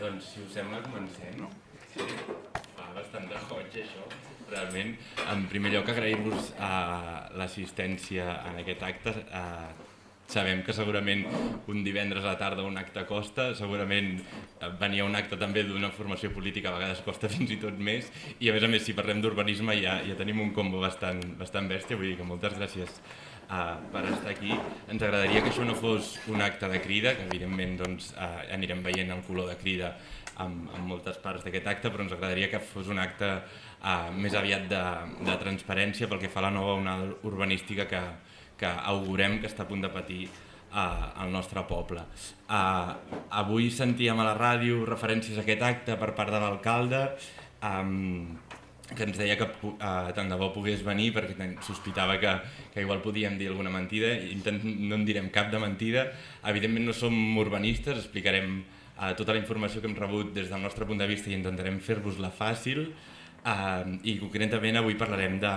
Doncs, si us sembla, comencem, no? Sí, fa bastant de goig, això. Realment, en primer lloc, agrair-vos uh, l'assistència en aquest acte. Uh, sabem que segurament un divendres a la tarda un acte costa, segurament venir a un acte també d'una formació política a vegades costa fins i tot més, i a més a més, si parlem d'urbanisme ja, ja tenim un combo bastant, bastant bèstia, vull dir que moltes gràcies uh, per estar aquí. Ens agradaria que això no fos un acte de crida, que evidentment doncs, uh, anirem veient el color de crida en, en moltes parts d'aquest acte, però ens agradaria que fos un acte uh, més aviat de, de transparència pel que fa a la nova onada urbanística que, que augurem que està a punt de patir el nostre poble. Uh, avui sentíem a la ràdio referències a aquest acte per part de l'alcalde, um, que ens deia que uh, tant de bo pogués venir perquè sospitava que, que igual podíem dir alguna mentida, Intent, no en direm cap de mentida, evidentment no som urbanistes, explicarem uh, tota la informació que hem rebut des del nostre punt de vista i intentarem fer-vos-la fàcil, Uh, I concretament avui parlarem de,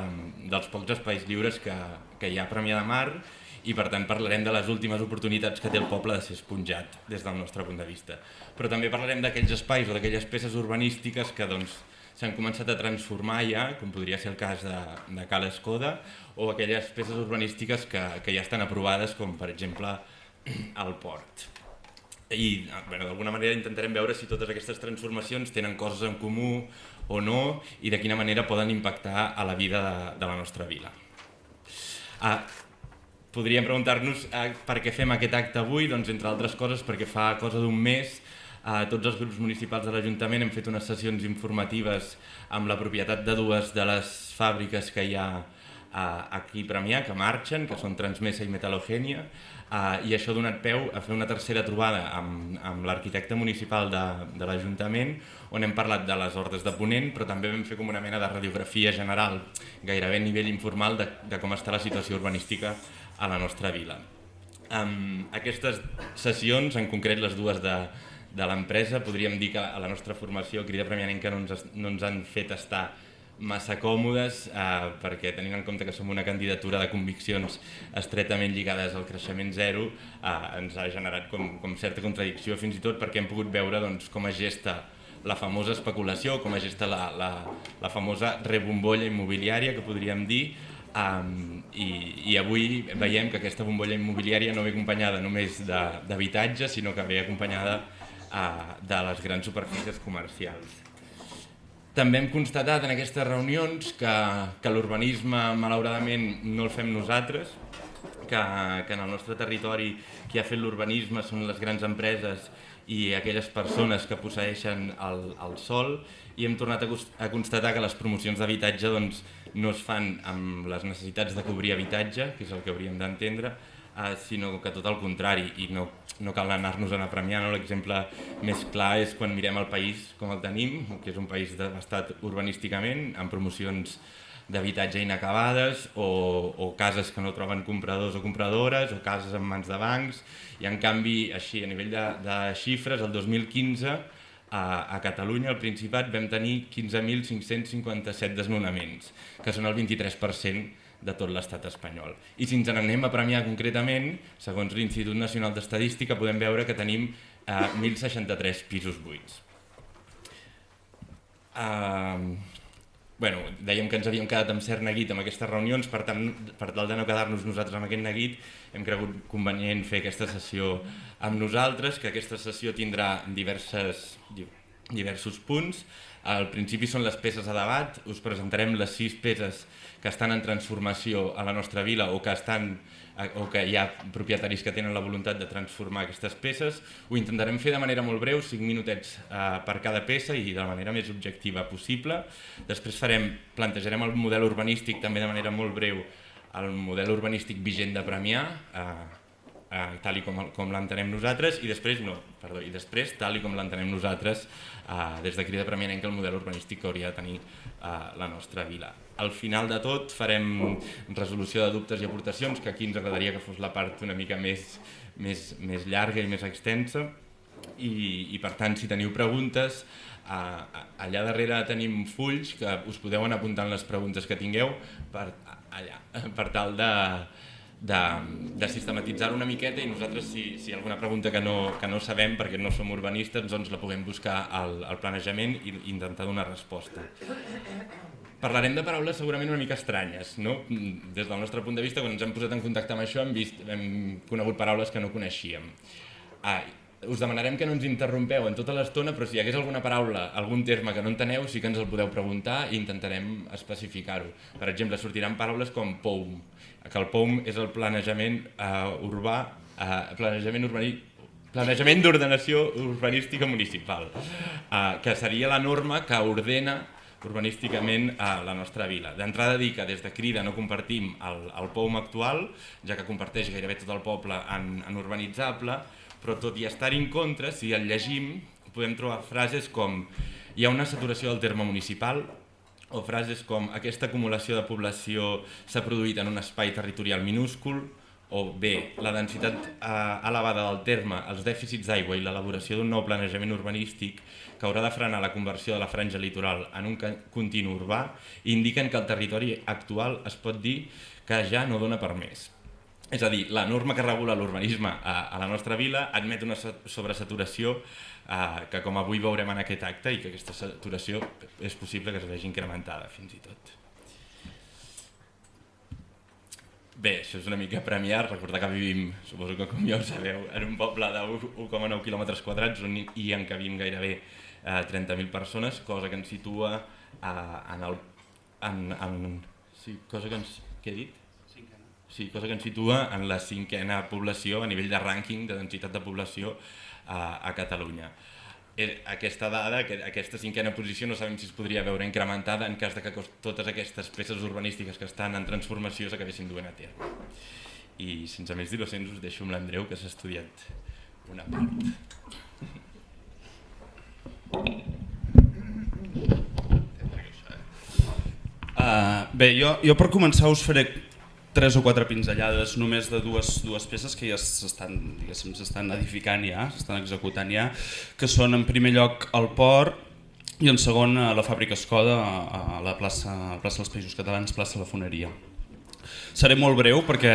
dels pocs espais lliures que, que hi ha a Premià de Mar i per tant parlarem de les últimes oportunitats que té el poble de ser esponjat des del nostre punt de vista. Però també parlarem d'aquells espais o d'aquelles peces urbanístiques que doncs, s'han començat a transformar ja, com podria ser el cas de, de Cal Escoda, o aquelles peces urbanístiques que, que ja estan aprovades, com per exemple el port. I d'alguna manera intentarem veure si totes aquestes transformacions tenen coses en comú o no i de quina manera poden impactar a la vida de, de la nostra vila. Ah, podríem preguntar-nos ah, per què fem aquest acte avui, doncs entre altres coses perquè fa cosa d'un mes a tots els grups municipals de l'Ajuntament hem fet unes sessions informatives amb la propietat de dues de les fàbriques que hi ha aquí a Premià, que marxen, que són Transmesa i Metalogènia, I això ha donat peu a fer una tercera trobada amb, amb l'arquitecte municipal de, de l'Ajuntament, on hem parlat de les ordres de Ponent, però també vam fer com una mena de radiografia general, gairebé a nivell informal, de, de com està la situació urbanística a la nostra vila. Um, aquestes sessions, en concret les dues de, de l'empresa, podríem dir que a la nostra formació Crida Premianenca no ens, no ens han fet estar massa còmodes eh, perquè tenint en compte que som una candidatura de conviccions estretament lligades al creixement zero eh, ens ha generat com, com certa contradicció fins i tot perquè hem pogut veure doncs, com es gesta la famosa especulació, com es gesta la, la, la famosa rebombolla immobiliària que podríem dir. Um, i, i avui veiem que aquesta bombolla immobiliària no ve acompanyada només d'habitatge, sinó que ve acompanyada de les grans superfícies comercials. També hem constatat en aquestes reunions que, que l'urbanisme malauradament no el fem nosaltres, que, que en el nostre territori qui ha fet l'urbanisme són les grans empreses i aquelles persones que posseixen el, el sol i hem tornat a, a constatar que les promocions d'habitatge doncs, no es fan amb les necessitats de cobrir habitatge, que és el que hauríem d'entendre, eh, sinó que tot el contrari, i no, no cal anar-nos a Premià, no? l'exemple més clar és quan mirem el país com el tenim, que és un país devastat urbanísticament, amb promocions d'habitatge inacabades o, o cases que no troben compradors o compradores o cases en mans de bancs i en canvi així a nivell de, de xifres el 2015 a, a Catalunya, al Principat, vam tenir 15.557 desnonaments, que són el 23% de tot l'estat espanyol. I si ens n'anem a premiar concretament, segons l'Institut Nacional d'Estadística, podem veure que tenim eh, 1.063 pisos buits. Uh, bueno, dèiem que ens havíem quedat amb cert neguit amb aquestes reunions, per, tant, per tal de no quedar-nos nosaltres amb aquest neguit, hem cregut convenient fer aquesta sessió amb nosaltres, que aquesta sessió tindrà diverses, diversos punts. Al principi són les peces a debat, us presentarem les sis peces que estan en transformació a la nostra vila o que, estan, eh, o que hi ha propietaris que tenen la voluntat de transformar aquestes peces. Ho intentarem fer de manera molt breu, 5 minutets eh, per cada peça i de la manera més objectiva possible. Després farem, plantejarem el model urbanístic també de manera molt breu, el model urbanístic vigent de Premià, eh, eh, tal i com, com l'entenem nosaltres, i després, no, perdó, i després, tal i com l'entenem nosaltres, eh, des de Crida Preeminent, el model urbanístic que hauria de tenir eh, la nostra vila. Al final de tot farem resolució de dubtes i aportacions, que aquí ens agradaria que fos la part una mica més, més, més llarga i més extensa, i, i per tant, si teniu preguntes, allà darrere tenim fulls que us podeu anar apuntant les preguntes que tingueu per, allà, per tal de, de, de sistematitzar una miqueta i nosaltres si, si hi ha alguna pregunta que no, que no sabem perquè no som urbanistes doncs la puguem buscar al, al planejament i intentar donar resposta. Parlarem de paraules segurament una mica estranyes, no? Des del nostre punt de vista, quan ens hem posat en contacte amb això hem, vist, hem conegut paraules que no coneixíem. Ah, us demanarem que no ens interrompeu en tota l'estona, però si hi hagués alguna paraula, algun terme que no enteneu, sí que ens el podeu preguntar i intentarem especificar-ho. Per exemple, sortiran paraules com POUM, que el POUM és el planejament uh, urbà, uh, planejament urbani, planejament d'ordenació urbanística municipal, uh, que seria la norma que ordena urbanísticament a la nostra vila. D'entrada dir que des de Crida no compartim el, el POUM actual, ja que comparteix gairebé tot el poble en, en urbanitzable, però tot i estar en contra, si el llegim, podem trobar frases com hi ha una saturació del terme municipal, o frases com aquesta acumulació de població s'ha produït en un espai territorial minúscul, o bé, la densitat eh, elevada del terme, els dèficits d'aigua i l'elaboració d'un nou planejament urbanístic que haurà de frenar la conversió de la franja litoral en un continu urbà, indiquen que el territori actual es pot dir que ja no dona per més. És a dir, la norma que regula l'urbanisme a, a la nostra vila admet una sobresaturació eh, que com avui veurem en aquest acte i que aquesta saturació és possible que es vegi incrementada fins i tot. Bé, això és una mica premiar, recordar que vivim, suposo que com ja ho sabeu, en un poble de 1,9 km quadrats on hi encabim gairebé eh, 30.000 persones, cosa que ens situa eh, en el... En, en, sí, cosa que ens... Què he dit? Sí, cosa que ens situa en la cinquena població a nivell de rànquing de densitat de població a, a Catalunya. Eh, aquesta dada, aquesta cinquena posició, no sabem si es podria veure incrementada en cas de que totes aquestes peces urbanístiques que estan en transformació s'acabessin duent a terme. I sense més dilacions us deixo amb l'Andreu que s'ha estudiat una part. Uh, bé, jo, jo per començar us faré tres o quatre pinzellades només de dues, dues peces que ja s'estan s'estan edificant ja, s'estan executant ja, que són en primer lloc el port i en segon a la fàbrica Escoda a la plaça, a la plaça dels Països Catalans, plaça La Foneria. Seré molt breu perquè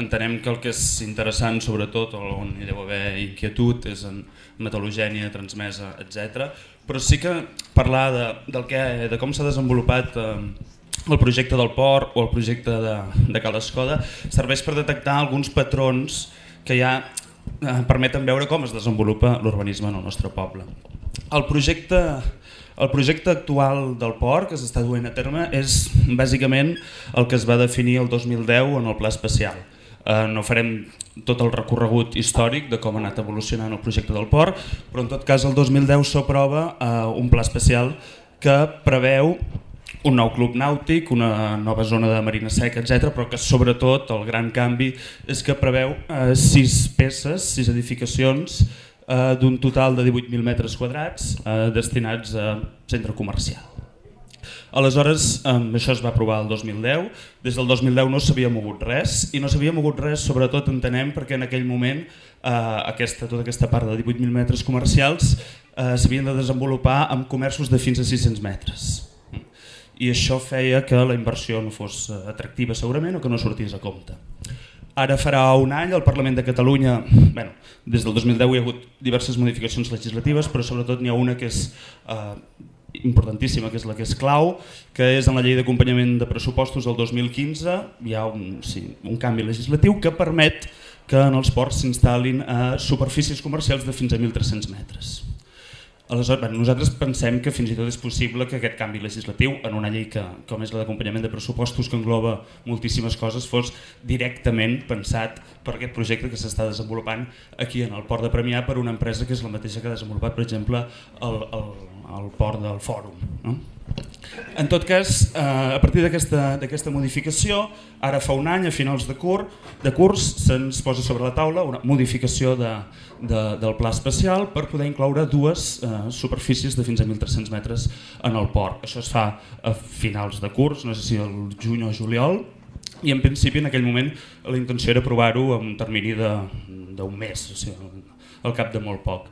entenem que el que és interessant sobretot, on hi deu haver inquietud, és en metal·logènia, transmesa, etc. Però sí que parlar de, del que, de com s'ha desenvolupat eh, el projecte del port o el projecte de, de Cal Escoda serveix per detectar alguns patrons que ja eh, permeten veure com es desenvolupa l'urbanisme en el nostre poble. El projecte, el projecte actual del port que s'està duent a terme és bàsicament el que es va definir el 2010 en el pla especial. Eh, no farem tot el recorregut històric de com ha anat evolucionant el projecte del port, però en tot cas el 2010 s'aprova eh, un pla especial que preveu un nou club nàutic, una nova zona de marina seca, etc. però que sobretot el gran canvi és que preveu eh, sis peces, sis edificacions eh, d'un total de 18.000 metres quadrats eh, destinats a centre comercial. Aleshores, eh, això es va aprovar el 2010, des del 2010 no s'havia mogut res i no s'havia mogut res sobretot entenem perquè en aquell moment eh, aquesta, tota aquesta part de 18.000 metres comercials eh, s'havien de desenvolupar amb comerços de fins a 600 metres i això feia que la inversió no fos eh, atractiva segurament o que no sortís a compte. Ara farà un any el Parlament de Catalunya, bueno, des del 2010 hi ha hagut diverses modificacions legislatives, però sobretot n'hi ha una que és eh, importantíssima, que és la que és clau, que és en la llei d'acompanyament de pressupostos del 2015, hi ha un, sí, un canvi legislatiu que permet que en els ports s'instal·lin a eh, superfícies comercials de fins a 1.300 metres. Aleshores, bueno, nosaltres pensem que fins i tot és possible que aquest canvi legislatiu en una llei que, com és la d'acompanyament de pressupostos que engloba moltíssimes coses fos directament pensat per aquest projecte que s'està desenvolupant aquí en el port de Premià per una empresa que és la mateixa que ha desenvolupat per exemple el, el, el port del Fòrum. No? En tot cas, eh, a partir d'aquesta modificació, ara fa un any, a finals de, cur, de curs, se'ns posa sobre la taula una modificació de, de, del pla especial per poder incloure dues eh, superfícies de fins a 1.300 metres en el port. Això es fa a finals de curs, no sé si el juny o juliol, i en principi en aquell moment la intenció era aprovar-ho en un termini d'un mes, o sigui, al cap de molt poc.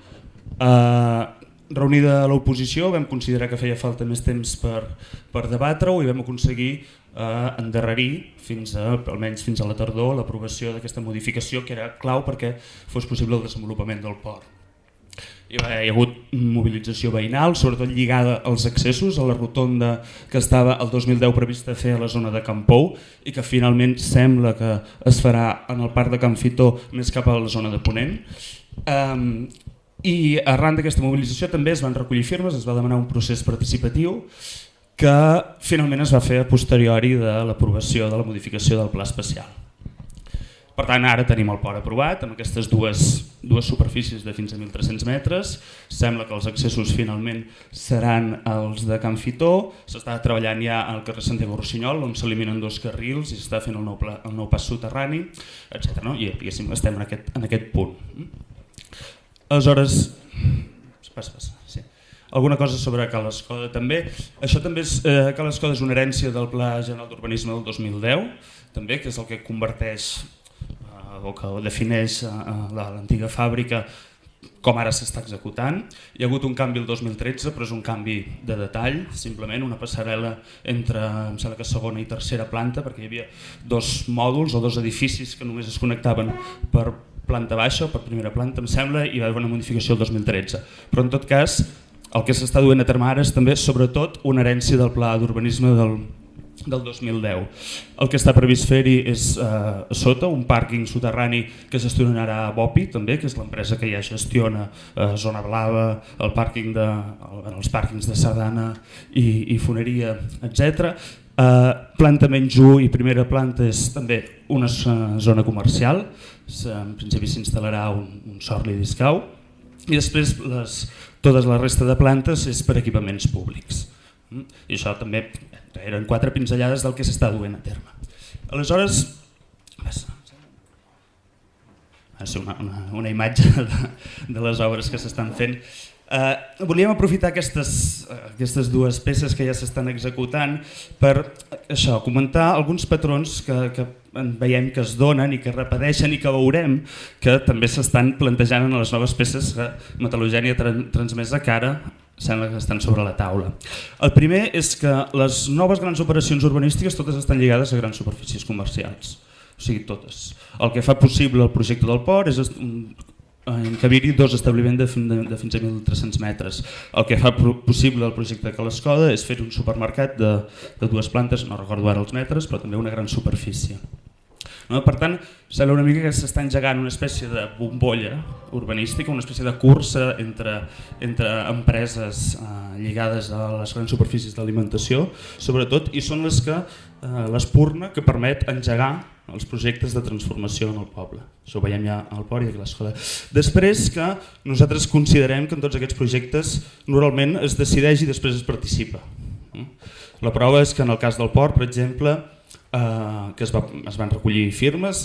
Eh, reunida l'oposició vam considerar que feia falta més temps per, per debatre-ho i vam aconseguir eh, endarrerir fins a, almenys fins a la tardor l'aprovació d'aquesta modificació que era clau perquè fos possible el desenvolupament del port. Hi ha hagut mobilització veïnal, sobretot lligada als accessos, a la rotonda que estava el 2010 prevista fer a la zona de Campou i que finalment sembla que es farà en el parc de Can Fitó més cap a la zona de Ponent. Um, I arran d'aquesta mobilització també es van recollir firmes, es va demanar un procés participatiu que finalment es va fer a posteriori de l'aprovació de la modificació del pla especial. Per tant, ara tenim el port aprovat amb aquestes dues, dues superfícies de fins a 1.300 metres. Sembla que els accessos finalment seran els de Can Fitó. S'està treballant ja al carrer Santiago Rossinyol, on s'eliminen dos carrils i s'està fent el nou, pla, el nou pas soterrani, etc. No? I estem en aquest, en aquest punt. Aleshores, passa, passa, sí. Alguna cosa sobre Cal Escoda també. Això també és, eh, Cal Escoda és una herència del Pla General d'Urbanisme del 2010, també, que és el que converteix o que defineix eh, l'antiga fàbrica com ara s'està executant. Hi ha hagut un canvi el 2013, però és un canvi de detall, simplement una passarel·la entre em sembla que segona i tercera planta, perquè hi havia dos mòduls o dos edificis que només es connectaven per planta baixa o per primera planta, em sembla, i va haver una modificació el 2013. Però en tot cas, el que s'està duent a terme ara és també, sobretot, una herència del pla d'urbanisme del del 2010. El que està previst fer-hi és eh, sota un pàrquing soterrani que gestionarà Bopi, també, que és l'empresa que ja gestiona eh, Zona Blava, el pàrquing de, el, els pàrquings de Sardana i, i Foneria, etc. Eh, planta menys 1 i primera planta és també una zona comercial, en principi s'instal·larà un, un sorli discau i després les, totes la resta de plantes és per equipaments públics. Mm? I això també eren quatre pinzellades del que s'està duent a terme. Aleshores, va ser una, una, una imatge de, de les obres que s'estan fent. Eh, volíem aprofitar aquestes, aquestes dues peces que ja s'estan executant per això, comentar alguns patrons que, que veiem que es donen i que repeteixen i que veurem que també s'estan plantejant en les noves peces que Metal·logènia transmesa que ara sembla que estan sobre la taula. El primer és que les noves grans operacions urbanístiques totes estan lligades a grans superfícies comercials, o sigui totes. El que fa possible el projecte del port és encabir-hi dos establiments de, de, de fins a 1.300 metres. El que fa possible el projecte de Calescoda és fer un supermercat de, de dues plantes, no recordo ara els metres, però també una gran superfície. No? Per tant, sembla una mica que s'està engegant una espècie de bombolla urbanística, una espècie de cursa entre, entre empreses eh, lligades a les grans superfícies d'alimentació, sobretot, i són les que eh, l'espurna que permet engegar els projectes de transformació en el poble. Això ho veiem ja al port i a l'escola. Després que nosaltres considerem que en tots aquests projectes normalment es decideix i després es participa. La prova és que en el cas del port, per exemple, eh, que es, va, es van recollir firmes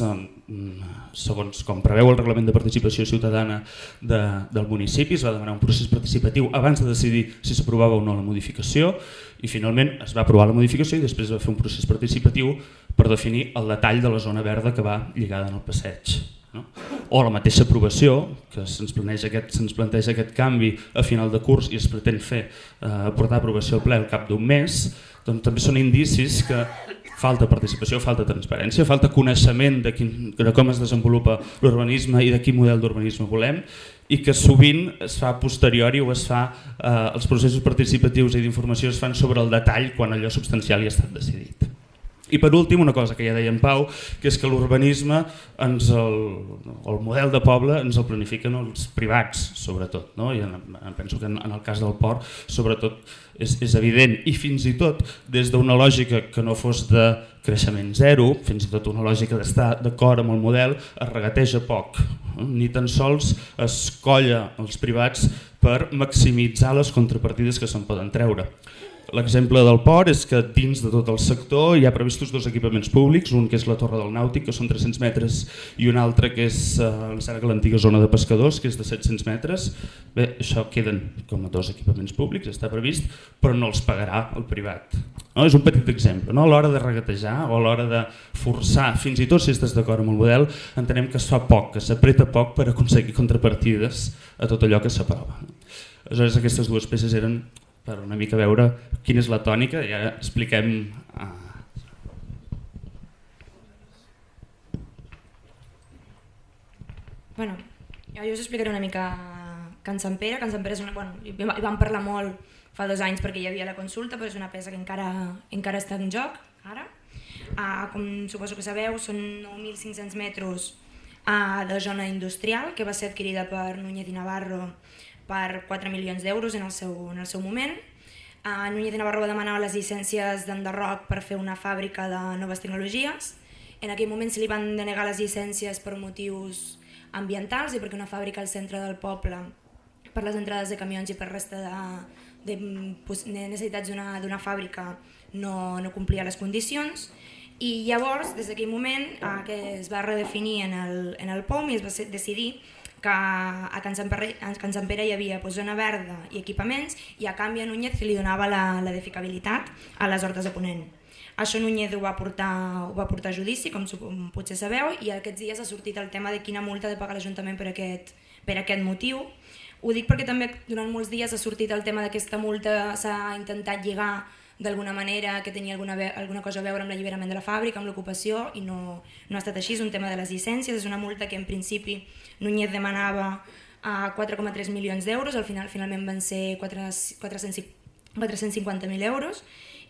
segons com preveu el reglament de participació ciutadana de, del municipi, es va demanar un procés participatiu abans de decidir si s'aprovava o no la modificació i finalment es va aprovar la modificació i després es va fer un procés participatiu per definir el detall de la zona verda que va lligada en el passeig. No? O la mateixa aprovació, que se'ns planteja, se planteja aquest canvi a final de curs i es pretén fer eh, portar aprovació al ple al cap d'un mes, doncs també són indicis que falta participació, falta transparència, falta coneixement de, quin, de com es desenvolupa l'urbanisme i de quin model d'urbanisme volem i que sovint es fa posteriori o es fa, eh, els processos participatius i d'informació es fan sobre el detall quan allò substancial ja ha estat decidit. I per últim, una cosa que ja deia en Pau, que és que l'urbanisme, el, el model de poble ens el planifiquen els privats, sobretot. No? I en, penso que en, en el cas del port, sobretot, és, és evident. I fins i tot, des d'una lògica que no fos de creixement zero, fins i tot una lògica d'estar d'acord amb el model, es regateja poc. Ni tan sols es colla els privats per maximitzar les contrapartides que se'n poden treure. L'exemple del port és que dins de tot el sector hi ha previstos dos equipaments públics, un que és la Torre del Nàutic, que són 300 metres, i un altre que és eh, l'antiga zona de pescadors, que és de 700 metres. Bé, això queden com a dos equipaments públics, està previst, però no els pagarà el privat. No? És un petit exemple. No? A l'hora de regatejar o a l'hora de forçar, fins i tot si estàs d'acord amb el model, entenem que es fa poc, que s'apreta poc per aconseguir contrapartides a tot allò que s'aprova. Aleshores aquestes dues peces eren per una mica veure quina és la tònica i ara expliquem... Uh... Bueno, jo us explicaré una mica Can Sant Pere. Can Sant Pere és una... Bueno, hi vam parlar molt fa dos anys perquè hi havia la consulta, però és una peça que encara, encara està en joc, ara. Uh, com suposo que sabeu, són 9.500 metres uh, de zona industrial que va ser adquirida per Núñez i Navarro per 4 milions d'euros en, el seu, en el seu moment. Uh, Núñez i Navarro va demanar les llicències d'Enderroc per fer una fàbrica de noves tecnologies. En aquell moment se li van denegar les llicències per motius ambientals i perquè una fàbrica al centre del poble per les entrades de camions i per resta de, de, de necessitats d'una fàbrica no, no complia les condicions i llavors, des d'aquell moment, eh, que es va redefinir en el, en el POM i es va decidir que a Can Sant Pere, a Can Sant Pere hi havia pues, zona verda i equipaments i a canvi a Núñez li donava la, la edificabilitat a les hortes de Ponent. Això Núñez ho va, portar, ho va portar a judici, com potser sabeu, i aquests dies ha sortit el tema de quina multa ha de pagar l'Ajuntament per, aquest, per aquest motiu. Ho dic perquè també durant molts dies ha sortit el tema d'aquesta multa, s'ha intentat lligar d'alguna manera que tenia alguna, alguna cosa a veure amb l'alliberament de la fàbrica, amb l'ocupació, i no, no ha estat així, és un tema de les llicències, és una multa que en principi Núñez demanava a 4,3 milions d'euros, al final finalment van ser 450.000 euros,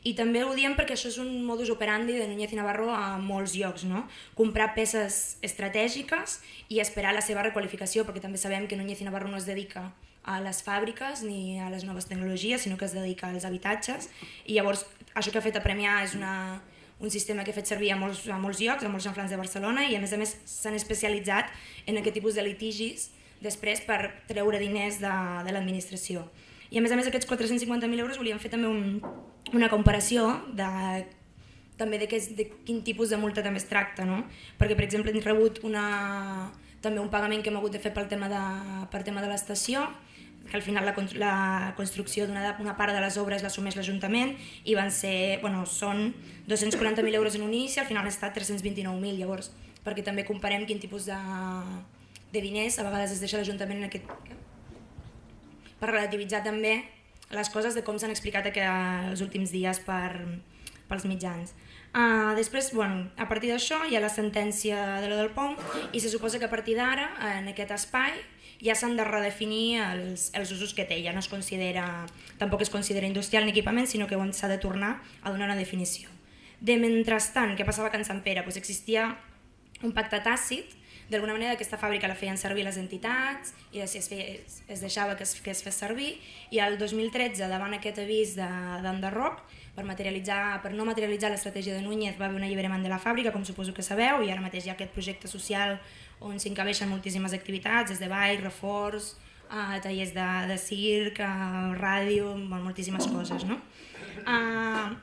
i també ho diem perquè això és un modus operandi de Núñez i Navarro a molts llocs, no? comprar peces estratègiques i esperar la seva requalificació, perquè també sabem que Núñez i Navarro no es dedica a les fàbriques ni a les noves tecnologies, sinó que es dedica als habitatges i llavors això que ha fet a Premià és una, un sistema que ha fet servir a molts, a molts llocs, a molts enfrans de Barcelona i a més a més s'han especialitzat en aquest tipus de litigis després per treure diners de, de l'administració. I a més a més aquests 450.000 euros volíem fer també un, una comparació de també de, què, de quin tipus de multa també es tracta, no? perquè per exemple hem rebut una, també un pagament que hem hagut de fer pel tema de, per tema de l'estació que al final la, la construcció d'una una part de les obres l'assumeix l'Ajuntament i van ser, bueno, són 240.000 euros en un inici, al final ha estat 329.000, llavors, perquè també comparem quin tipus de, de diners a vegades es deixa l'Ajuntament en aquest... per relativitzar també les coses de com s'han explicat els últims dies per, pels mitjans. Uh, després, bueno, a partir d'això hi ha la sentència de la del POM i se suposa que a partir d'ara, en aquest espai, ja s'han de redefinir els, els usos que té, ja no es considera, tampoc es considera industrial ni equipament, sinó que s'ha de tornar a donar una definició. De mentrestant, què passava a Can Sant Pere? Pues existia un pacte tàcit, d'alguna manera aquesta fàbrica la feien servir les entitats i es, es, es deixava que es, que es fes servir i el 2013 davant aquest avís d'enderroc per, materialitzar, per no materialitzar l'estratègia de Núñez va haver un alliberament de la fàbrica com suposo que sabeu i ara mateix hi ha aquest projecte social on s'encabeixen moltíssimes activitats, des de ball, reforç, uh, tallers de, de circ, uh, ràdio, moltíssimes coses. No? Uh,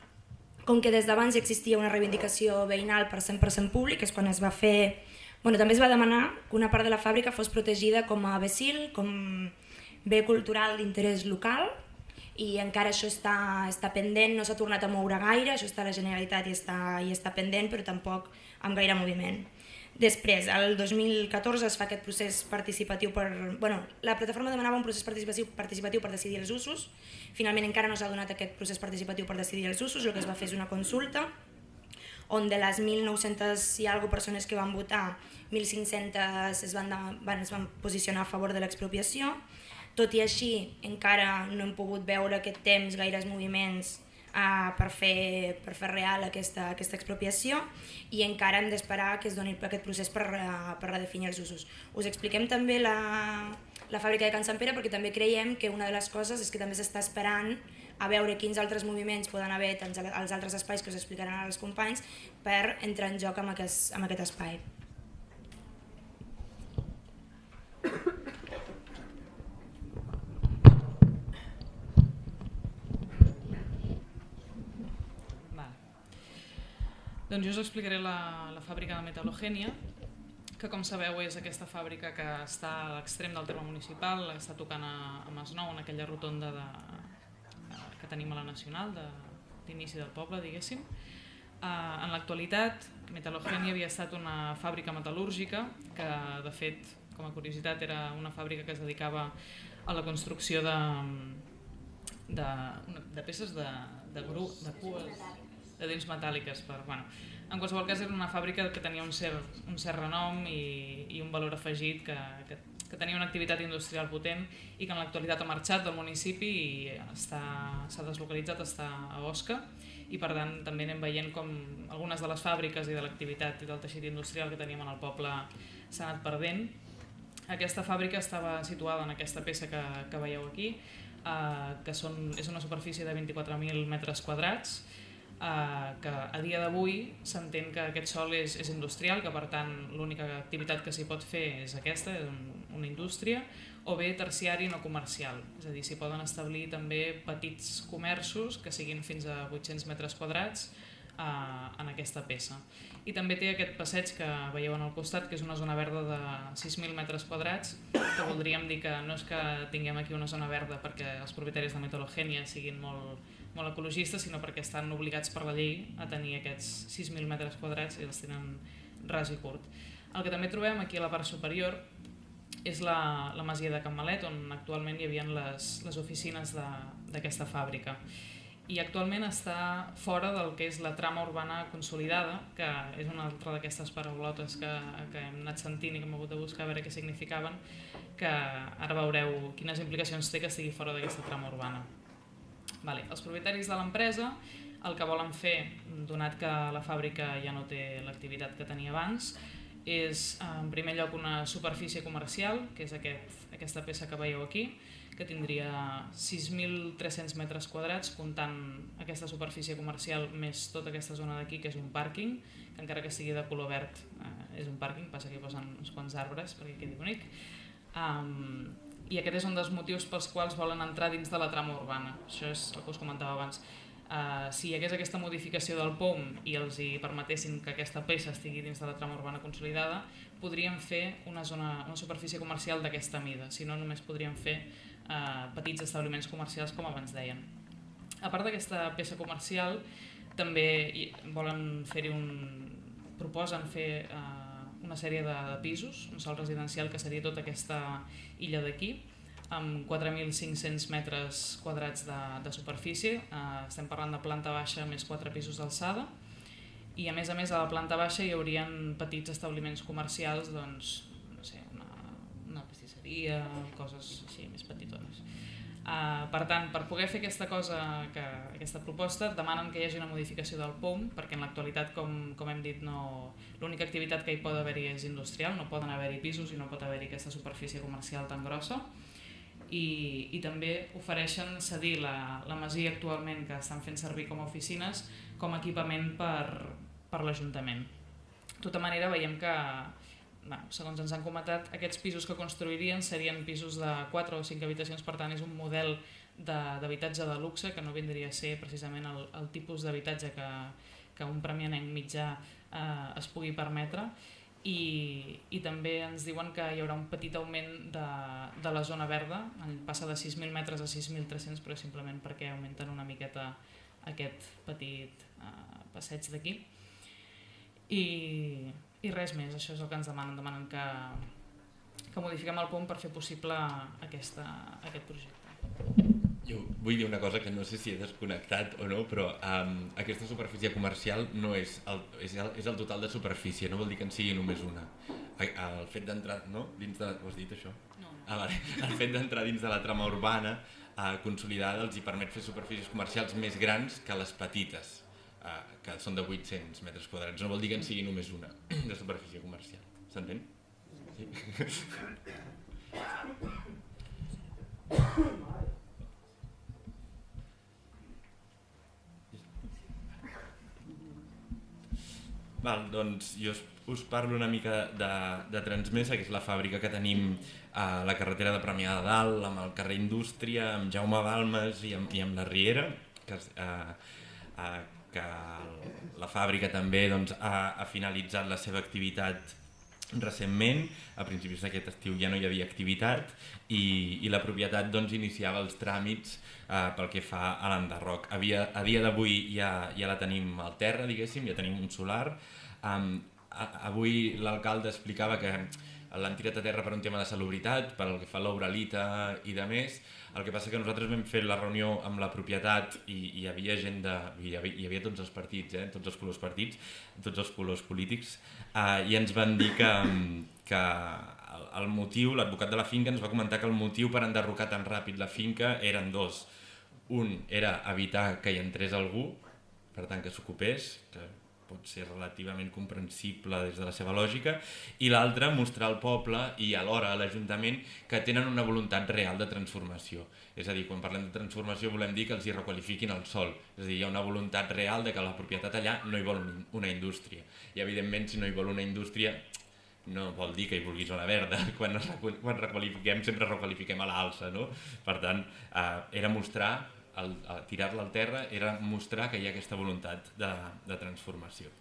com que des d'abans existia una reivindicació veïnal per 100% públic, és quan es va fer... Bueno, també es va demanar que una part de la fàbrica fos protegida com a becil, com bé cultural d'interès local, i encara això està, està pendent, no s'ha tornat a moure gaire, això està a la Generalitat i està, i està pendent, però tampoc amb gaire moviment. Després, el 2014 es fa aquest procés participatiu per... Bueno, la plataforma demanava un procés participatiu, participatiu per decidir els usos, finalment encara no s'ha donat aquest procés participatiu per decidir els usos, el que es va fer és una consulta, on de les 1.900 i alguna persones que van votar, 1.500 es van, van, es van posicionar a favor de l'expropiació, tot i així encara no hem pogut veure aquest temps gaires moviments uh, per, fer, per fer real aquesta, aquesta expropiació i encara hem d'esperar que es doni aquest procés per, uh, per redefinir els usos. Us expliquem també la, la fàbrica de Can Sant Pere perquè també creiem que una de les coses és que també s'està esperant a veure quins altres moviments poden haver als altres espais que us explicaran als companys per entrar en joc amb aquest, amb aquest espai. Doncs jo us explicaré la, la fàbrica de metal·logènia, que com sabeu és aquesta fàbrica que està a l'extrem del terme municipal, està tocant a, a Masnou, en aquella rotonda de, que tenim a la Nacional, d'inici de, del poble, diguéssim. Uh, en l'actualitat, Metal·logènia havia estat una fàbrica metal·lúrgica que, de fet, com a curiositat, era una fàbrica que es dedicava a la construcció de, de, de peces de, de, gru, de cues, de dents metàl·liques. Per, bueno, en qualsevol cas era una fàbrica que tenia un cert, un cert renom i, i un valor afegit que, que, que tenia una activitat industrial potent i que en l'actualitat ha marxat del municipi i s'ha deslocalitzat, està a Osca i per tant també anem veient com algunes de les fàbriques i de l'activitat i del teixit industrial que teníem en el poble s'ha anat perdent. Aquesta fàbrica estava situada en aquesta peça que, que veieu aquí, eh, que són, és una superfície de 24.000 metres quadrats, eh, que a dia d'avui s'entén que aquest sol és, és industrial, que per tant l'única activitat que s'hi pot fer és aquesta, és una indústria, o bé terciari no comercial, és a dir, s'hi poden establir també petits comerços que siguin fins a 800 metres quadrats eh, en aquesta peça. I també té aquest passeig que veieu en el costat, que és una zona verda de 6.000 metres quadrats, que voldríem dir que no és que tinguem aquí una zona verda perquè els propietaris de Metalogènia siguin molt, molt ecologistes, sinó perquè estan obligats per la llei a tenir aquests 6.000 metres quadrats i els tenen ras i curt. El que també trobem aquí a la part superior és la, la masia de Can Malet, on actualment hi havia les, les oficines d'aquesta fàbrica. I actualment està fora del que és la trama urbana consolidada, que és una altra d'aquestes paraulotes que, que hem anat sentint i que hem hagut de buscar a veure què significaven, que ara veureu quines implicacions té que estigui fora d'aquesta trama urbana. Vale. Els propietaris de l'empresa el que volen fer, donat que la fàbrica ja no té l'activitat que tenia abans, és en primer lloc una superfície comercial, que és aquest, aquesta peça que veieu aquí, que tindria 6.300 metres quadrats, comptant aquesta superfície comercial més tota aquesta zona d'aquí, que és un pàrquing, que encara que sigui de color verd eh, és un pàrquing, passa que hi posen uns quants arbres perquè quedi bonic. Um, I aquest és un dels motius pels quals volen entrar dins de la trama urbana. Això és el que us comentava abans Uh, si hi hagués aquesta modificació del POM i els hi permetessin que aquesta peça estigui dins de la trama urbana consolidada, podríem fer una, zona, una superfície comercial d'aquesta mida, si no només podríem fer uh, petits establiments comercials com abans deien. A part d'aquesta peça comercial, també volen fer-hi un... proposen fer uh, una sèrie de, de pisos, un sol residencial que seria tota aquesta illa d'aquí, amb 4.500 metres quadrats de, de superfície, eh, estem parlant de planta baixa més 4 pisos d'alçada, i a més a més a la planta baixa hi haurien petits establiments comercials, doncs, no sé, una, una pastisseria, coses així més petitones. Uh, per tant, per poder fer aquesta cosa, que, aquesta proposta, demanen que hi hagi una modificació del POM, perquè en l'actualitat, com, com hem dit, no, l'única activitat que hi pot haver-hi és industrial, no poden haver-hi pisos i no pot haver-hi aquesta superfície comercial tan grossa i, i també ofereixen cedir la, la masia actualment que estan fent servir com a oficines com a equipament per, per l'Ajuntament. De tota manera veiem que, bueno, segons ens han comentat, aquests pisos que construirien serien pisos de 4 o 5 habitacions, per tant és un model d'habitatge de, de luxe que no vindria a ser precisament el, el tipus d'habitatge que, que un premianenc mitjà eh, es pugui permetre. I, i també ens diuen que hi haurà un petit augment de, de la zona verda, passa de 6.000 metres a 6.300 però simplement perquè augmenten una miqueta aquest petit uh, passeig d'aquí. I, i res més, això és el que ens demanen, demanen que, que modifiquem el POM per fer possible aquesta, aquest projecte. Jo vull dir una cosa que no sé si he desconnectat o no, però um, aquesta superfície comercial no és el, és, el, és el total de superfície, no vol dir que en sigui només una. El fet d'entrar, no? Dins de, ho has dit això? No. Ah, vale. El fet d'entrar dins de la trama urbana uh, consolidada els hi permet fer superfícies comercials més grans que les petites, uh, que són de 800 metres quadrats. No vol dir que en sigui només una de superfície comercial. S'entén? Sí. Val, doncs jo us parlo una mica de, de Transmesa, que és la fàbrica que tenim a la carretera de Premià de Dalt, amb el carrer Indústria, amb Jaume Balmes i amb, i amb la Riera, que, eh, eh, que la fàbrica també doncs, ha, ha finalitzat la seva activitat recentment, a principis d'aquest estiu ja no hi havia activitat i, i la propietat doncs, iniciava els tràmits eh, pel que fa a l'enderroc. A dia d'avui ja, ja la tenim al terra, diguéssim, ja tenim un solar. Um, a, avui l'alcalde explicava que l'han tirat a terra per un tema de salubritat, per el que fa a l'Obralita i de més. El que passa que nosaltres vam fer la reunió amb la propietat i, i hi havia gent de... Hi havia, hi havia tots els partits, eh? tots els colors partits, tots els colors polítics, eh, i ens van dir que, que el, el motiu, l'advocat de la finca ens va comentar que el motiu per enderrocar tan ràpid la finca eren dos. Un era evitar que hi entrés algú, per tant que s'ocupés, que pot ser relativament comprensible des de la seva lògica, i l'altre mostrar al poble i alhora a l'Ajuntament que tenen una voluntat real de transformació. És a dir, quan parlem de transformació volem dir que els hi requalifiquin el sol, és a dir, hi ha una voluntat real de que la propietat allà no hi vol una indústria. I evidentment si no hi vol una indústria no vol dir que hi vulgui zona verda, quan, quan requalifiquem sempre requalifiquem a l'alça, no? Per tant, eh, era mostrar tirar-la al terra era mostrar que hi ha aquesta voluntat de, de transformació.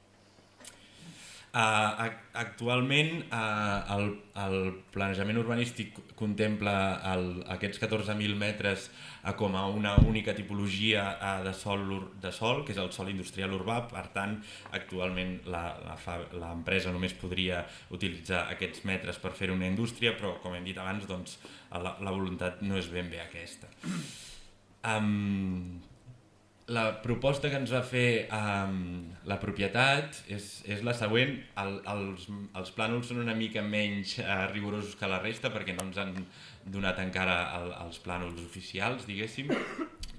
Uh, actualment uh, el, el planejament urbanístic contempla el, aquests 14.000 metres uh, com a una única tipologia uh, de, sol, de sol, que és el sol industrial urbà, per tant actualment l'empresa només podria utilitzar aquests metres per fer una indústria, però com hem dit abans doncs, la, la voluntat no és ben bé aquesta. Um, la proposta que ens va fer um, la propietat és, és la següent. El, els, els plànols són una mica menys uh, rigorosos que la resta perquè no ens han donat encara el, els plànols oficials, diguéssim,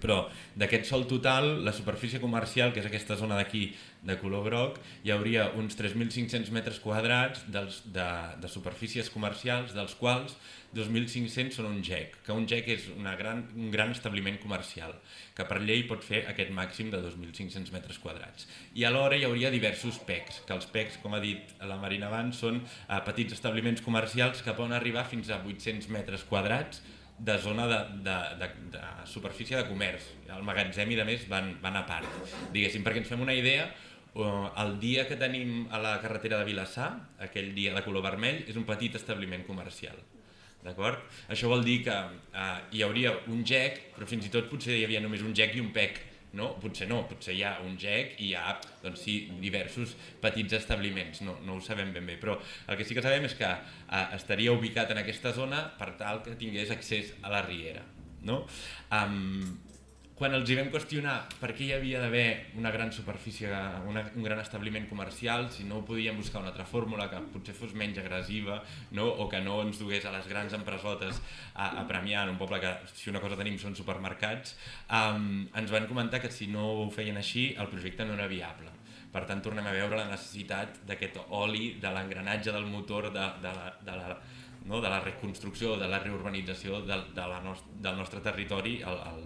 però d'aquest sol total, la superfície comercial, que és aquesta zona d'aquí de color groc, hi hauria uns 3.500 metres quadrats dels, de, de superfícies comercials, dels quals 2.500 són un GEC, que un GEC és una gran, un gran establiment comercial, que per llei pot fer aquest màxim de 2.500 metres quadrats. I alhora hi hauria diversos PECs, que els PECs, com ha dit la Marina abans, són eh, petits establiments comercials que poden arribar fins a 800 metres quadrats, de zona de, de, de, de superfície de comerç. El magatzem i de més van, van a part. Diguéssim, perquè ens fem una idea, el dia que tenim a la carretera de Vilassar, aquell dia de color vermell, és un petit establiment comercial. D'acord? Això vol dir que eh, hi hauria un GEC, però fins i tot potser hi havia només un GEC i un PEC. No? Potser no, potser hi ha un GEC i hi ha doncs sí, diversos petits establiments, no, no ho sabem ben bé, però el que sí que sabem és que eh, estaria ubicat en aquesta zona per tal que tingués accés a la riera. No? Um, quan els hi vam qüestionar per què hi havia d'haver una gran superfície, una, un gran establiment comercial, si no podíem buscar una altra fórmula que potser fos menys agressiva no? o que no ens dugués a les grans empresotes a, a premiar en un poble que si una cosa tenim són supermercats, um, ens van comentar que si no ho feien així el projecte no era viable. Per tant, tornem a veure la necessitat d'aquest oli, de l'engranatge del motor, de, de, la, de la no? de la reconstrucció, de la reurbanització de, de la nost del nostre territori, el, el,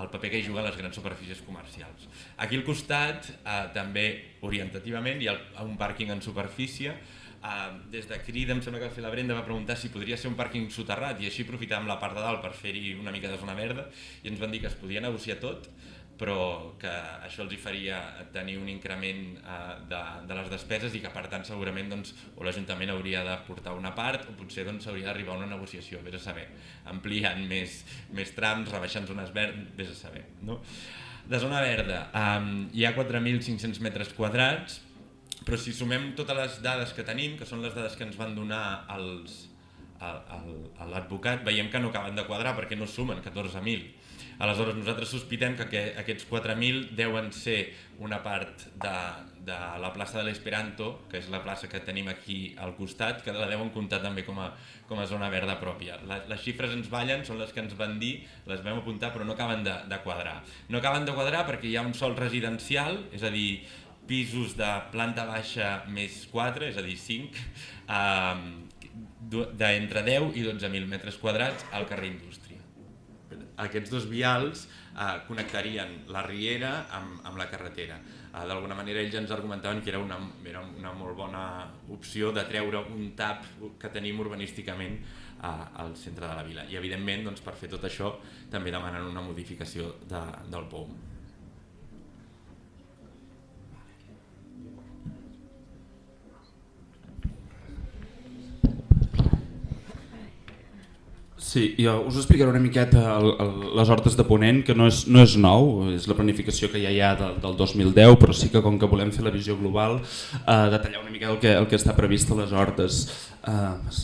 el paper que hi juguen les grans superfícies comercials. Aquí al costat, eh, també orientativament, hi ha un pàrquing en superfície, eh, des de Crida em sembla que va fer la Brenda va preguntar si podria ser un pàrquing soterrat i així aprofitàvem la part de dalt per fer-hi una mica de zona verda i ens van dir que es podia negociar tot però que això els hi faria tenir un increment eh, de, de les despeses i que per tant segurament doncs, o l'Ajuntament hauria de portar una part o potser doncs, hauria d'arribar a una negociació, vés a saber, ampliant més, més trams, rebaixant zones verdes, vés a saber. No? De zona verda um, hi ha 4.500 metres quadrats, però si sumem totes les dades que tenim, que són les dades que ens van donar els, a l'advocat, veiem que no acaben de quadrar perquè no sumen 14.000 Aleshores, nosaltres sospitem que, que aquests 4.000 deuen ser una part de, de la plaça de l'Esperanto, que és la plaça que tenim aquí al costat, que la deuen comptar també com a, com a zona verda pròpia. La, les xifres ens ballen, són les que ens van dir, les vam apuntar, però no acaben de, de quadrar. No acaben de quadrar perquè hi ha un sol residencial, és a dir, pisos de planta baixa més 4, és a dir, 5, eh, d'entre 10 i 12.000 metres quadrats al carrer Indústria aquests dos vials eh, connectarien la riera amb, amb la carretera. Eh, D'alguna manera ells ens argumentaven que era una, era una molt bona opció de treure un tap que tenim urbanísticament eh, al centre de la vila. I evidentment doncs, per fer tot això també demanen una modificació de, del POM. Sí, jo us explicaré una miqueta el, el, les hortes de Ponent, que no és, no és nou, és la planificació que ja hi ha del, del 2010, però sí que com que volem fer la visió global, eh, detallar una mica el que, el que està previst a les hortes. Eh,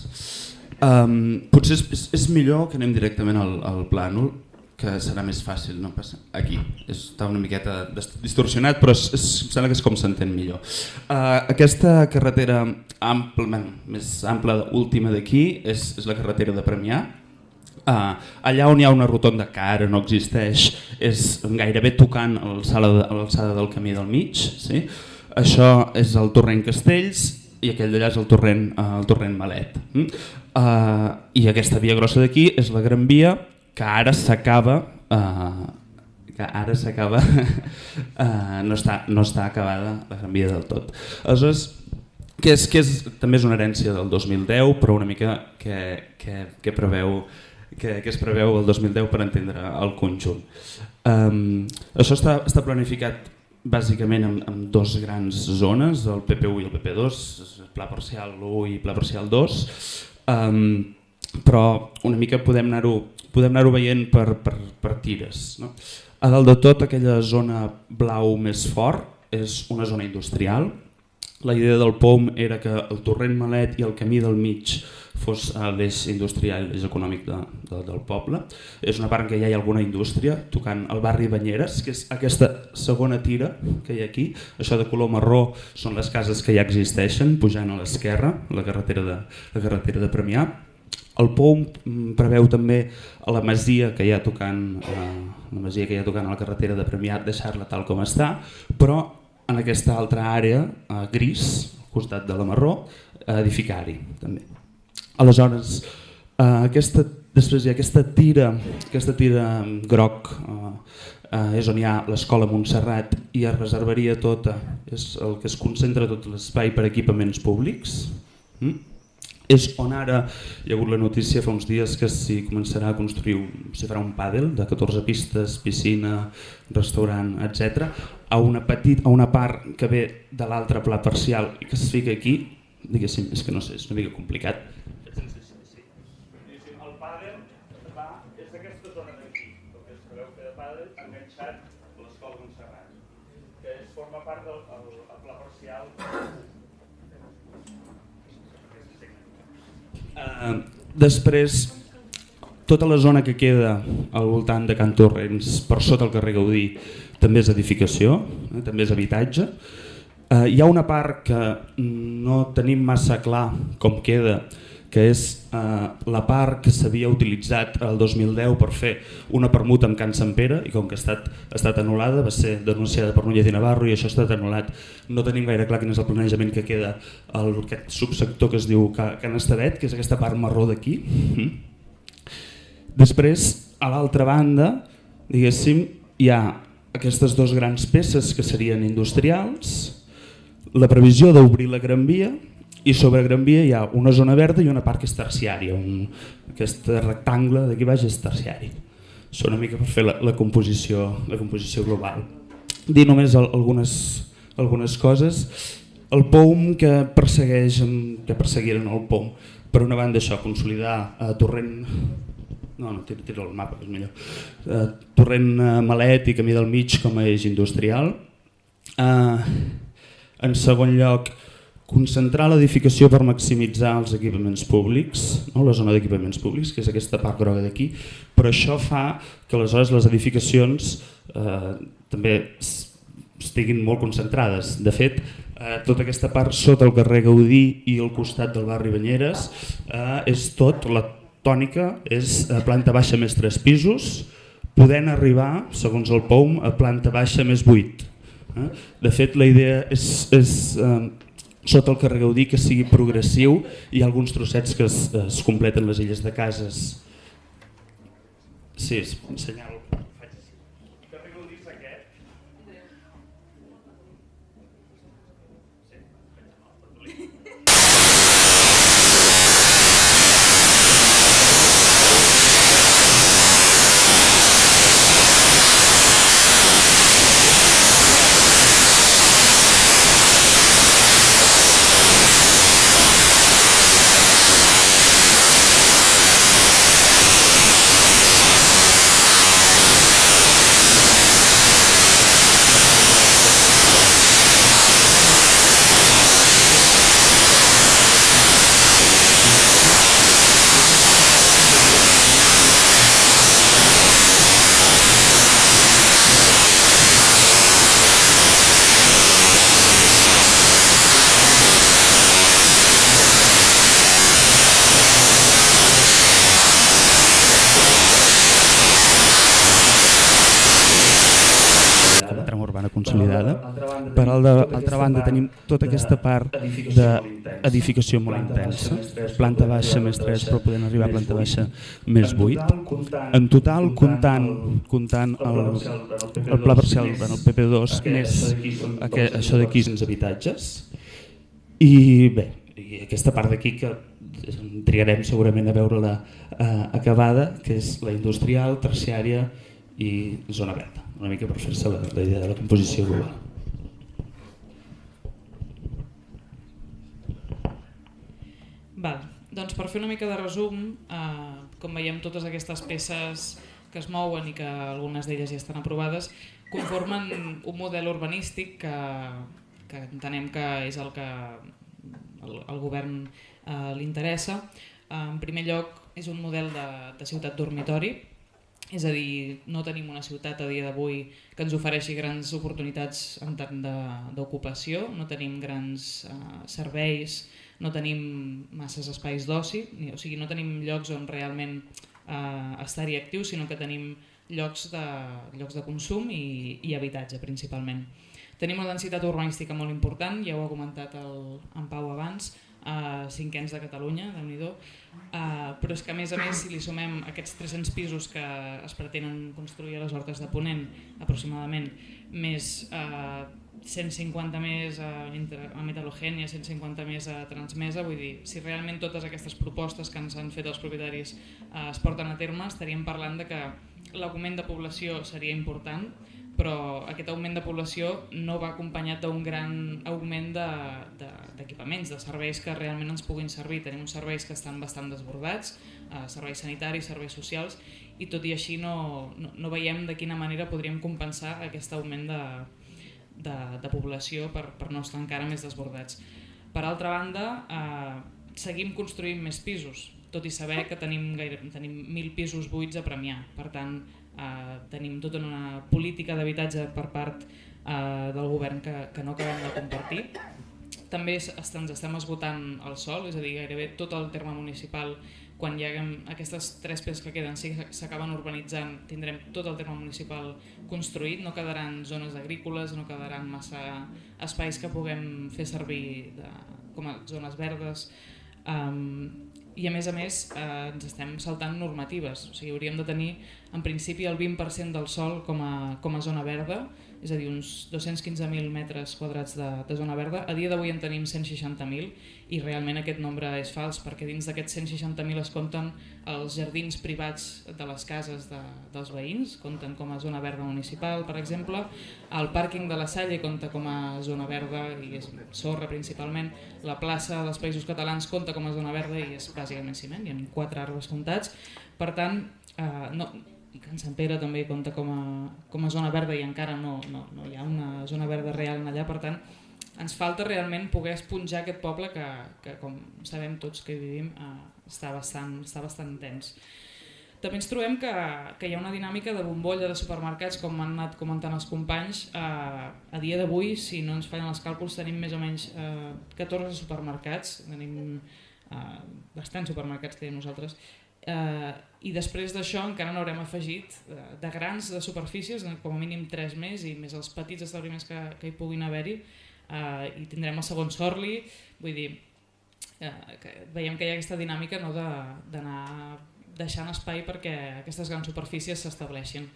um, potser és, és, és millor que anem directament al, al plànol, que serà més fàcil, no passa aquí, està una miqueta distorsionat però és, és, em sembla que és com s'entén millor. Uh, aquesta carretera ampla, més ampla última d'aquí és, és la carretera de Premià, Uh, allà on hi ha una rotonda que ara no existeix és gairebé tocant a l'alçada del camí del mig. Sí? Això és el torrent Castells i aquell d'allà és el torrent, uh, el torrent Malet. Uh, I aquesta via grossa d'aquí és la Gran Via que ara s'acaba uh, que ara s'acaba uh, no, està, no està acabada la Gran Via del tot. Aleshores, que és, que és, també és una herència del 2010 però una mica que, que, que preveu que, que es preveu el 2010 per entendre el conjunt. Um, això està, està planificat bàsicament en, en dos grans zones, el PP1 i el PP2, pla parcial 1 i pla parcial 2, um, però una mica podem anar-ho podem anar veient per, per, per tires. No? A dalt de tot, aquella zona blau més fort és una zona industrial. La idea del POM era que el torrent Malet i el camí del mig fos l'eix industrial, l'eix econòmic de, de, del poble. És una part en què ja hi ha alguna indústria, tocant el barri Banyeres, que és aquesta segona tira que hi ha aquí. Això de color marró són les cases que ja existeixen, pujant a l'esquerra, la carretera de, la carretera de Premià. El POM preveu també a la masia que hi ha tocant, eh, la masia que hi ha tocant a la carretera de Premià deixar-la tal com està, però en aquesta altra àrea eh, gris, al costat de la marró, edificar-hi també. Aleshores, eh, aquesta, després hi ha aquesta tira, aquesta tira groc, eh, eh, és on hi ha l'escola Montserrat i es reservaria tota, és el que es concentra tot l'espai per equipaments públics. Mm? És on ara hi ha hagut la notícia fa uns dies que s'hi començarà a construir, s'hi farà un pàdel de 14 pistes, piscina, restaurant, etc. A una, petit, a una part que ve de l'altre pla parcial i que es fica aquí, diguéssim, és que no sé, és una mica complicat, Eh, després, tota la zona que queda al voltant de Can Torrents, per sota el carrer Gaudí, també és edificació, eh, també és habitatge. Eh, hi ha una part que no tenim massa clar com queda, que és eh, la part que s'havia utilitzat el 2010 per fer una permuta amb Can Sant Pere i com que ha estat, ha estat anul·lada, va ser denunciada per Núñez i Navarro i això ha estat anul·lat. No tenim gaire clar quin és el planejament que queda el, aquest subsector que es diu Can Estadet, que és aquesta part marró d'aquí. Després, a l'altra banda, diguéssim, hi ha aquestes dues grans peces que serien industrials, la previsió d'obrir la Gran Via, i sobre Gran Via hi ha una zona verda i una part que és terciària, un, aquest rectangle d'aquí baix és terciari. Això una mica per fer la, la, composició, la composició global. Dir només algunes, algunes coses. El POUM que persegueix, que perseguiren el POUM, per una banda això, consolidar eh, Torrent no, no, tira, tira el mapa és millor. Uh, torrent uh, Malet i Camí del Mig com a eix industrial. Uh, en segon lloc, concentrar l'edificació per maximitzar els equipaments públics, no? la zona d'equipaments públics, que és aquesta part groga d'aquí, però això fa que aleshores les edificacions eh, també estiguin molt concentrades. De fet, eh, tota aquesta part sota el carrer Gaudí i al costat del barri Banyeres eh, és tot, la tònica és a planta baixa més tres pisos, podent arribar, segons el POUM, a planta baixa més vuit. Eh? De fet, la idea és, és eh, sota el carrer Gaudí que sigui progressiu i alguns trossets que es, es completen les illes de cases. Sí, senyal. Tota aquesta part d'edificació molt intensa, planta baixa més 3 però podem arribar a planta baixa més 8. En total, comptant, comptant el, el pla parcial el PP2 més això d'aquí 15 habitatges i bé, i aquesta part d'aquí que triarem segurament a veure-la eh, acabada, que és la industrial, terciària i zona verda, una mica per fer-se la, la idea de la composició global. Val. Doncs per fer una mica de resum, eh, com veiem totes aquestes peces que es mouen i que algunes d'elles ja estan aprovades, conformen un model urbanístic que, que entenem que és el que el, el govern eh, li interessa. Eh, en primer lloc, és un model de, de ciutat dormitori, és a dir, no tenim una ciutat a dia d'avui que ens ofereixi grans oportunitats en tant d'ocupació, no tenim grans eh, serveis, no tenim masses espais d'oci, o sigui, no tenim llocs on realment eh, estar-hi actius, sinó que tenim llocs de, llocs de consum i, i habitatge principalment. Tenim una densitat urbanística molt important, ja ho ha comentat el, en Pau abans, uh, cinquens de Catalunya, déu nhi uh, però és que a més a més si li sumem aquests 300 pisos que es pretenen construir a les Hortes de Ponent aproximadament, més uh, 150 més a, a Metalogènia, 150 més a Transmesa, vull dir, si realment totes aquestes propostes que ens han fet els propietaris uh, es porten a terme, estaríem parlant de que l'augment de població seria important, però aquest augment de població no va acompanyat d'un gran augment d'equipaments, de, de, de serveis que realment ens puguin servir. Tenim uns serveis que estan bastant desbordats, eh, serveis sanitaris, serveis socials, i tot i així no, no, no veiem de quina manera podríem compensar aquest augment de, de, de població per, per no estar encara més desbordats. Per altra banda, eh, seguim construint més pisos, tot i saber que tenim, gaire, tenim 1.000 pisos buits a premiar. Per tant, eh, tenim tota una política d'habitatge per part eh, del govern que, que no acabem de compartir. També ens estem esgotant el sol, és a dir, gairebé tot el terme municipal, quan hi haguem aquestes tres peces que queden, si s'acaben urbanitzant, tindrem tot el terme municipal construït, no quedaran zones agrícoles, no quedaran massa espais que puguem fer servir de, com a zones verdes. Um, i a més a més eh, ens estem saltant normatives, o sigui, hauríem de tenir en principi el 20% del sol com a, com a zona verda, és a dir, uns 215.000 metres quadrats de, de zona verda. A dia d'avui en tenim 160.000 i realment aquest nombre és fals perquè dins d'aquests 160.000 es compten els jardins privats de les cases de, dels veïns, compten com a zona verda municipal, per exemple. El pàrquing de la Salle compta com a zona verda i és sorra principalment. La plaça dels Països Catalans compta com a zona verda i és bàsicament ciment, hi ha quatre arbres comptats. Per tant, eh, no, Can Sant Pere també compta com a, com a zona verda i encara no, no, no hi ha una zona verda real allà, per tant ens falta realment poder esponjar aquest poble que, que com sabem tots que hi vivim eh, està, bastant, està bastant tens. També ens trobem que, que hi ha una dinàmica de bombolla de supermercats, com han anat comentant els companys. Eh, a dia d'avui, si no ens fallen els càlculs, tenim més o menys eh, 14 supermercats, tenim eh, bastants supermercats que nosaltres, eh, i després d'això encara n'haurem afegit eh, de grans de superfícies, com a mínim 3 més i més els petits establiments que, que hi puguin haver-hi eh, i tindrem el segon Sorli, vull dir, eh, que veiem que hi ha aquesta dinàmica no, d'anar de, deixant espai perquè aquestes grans superfícies s'estableixin.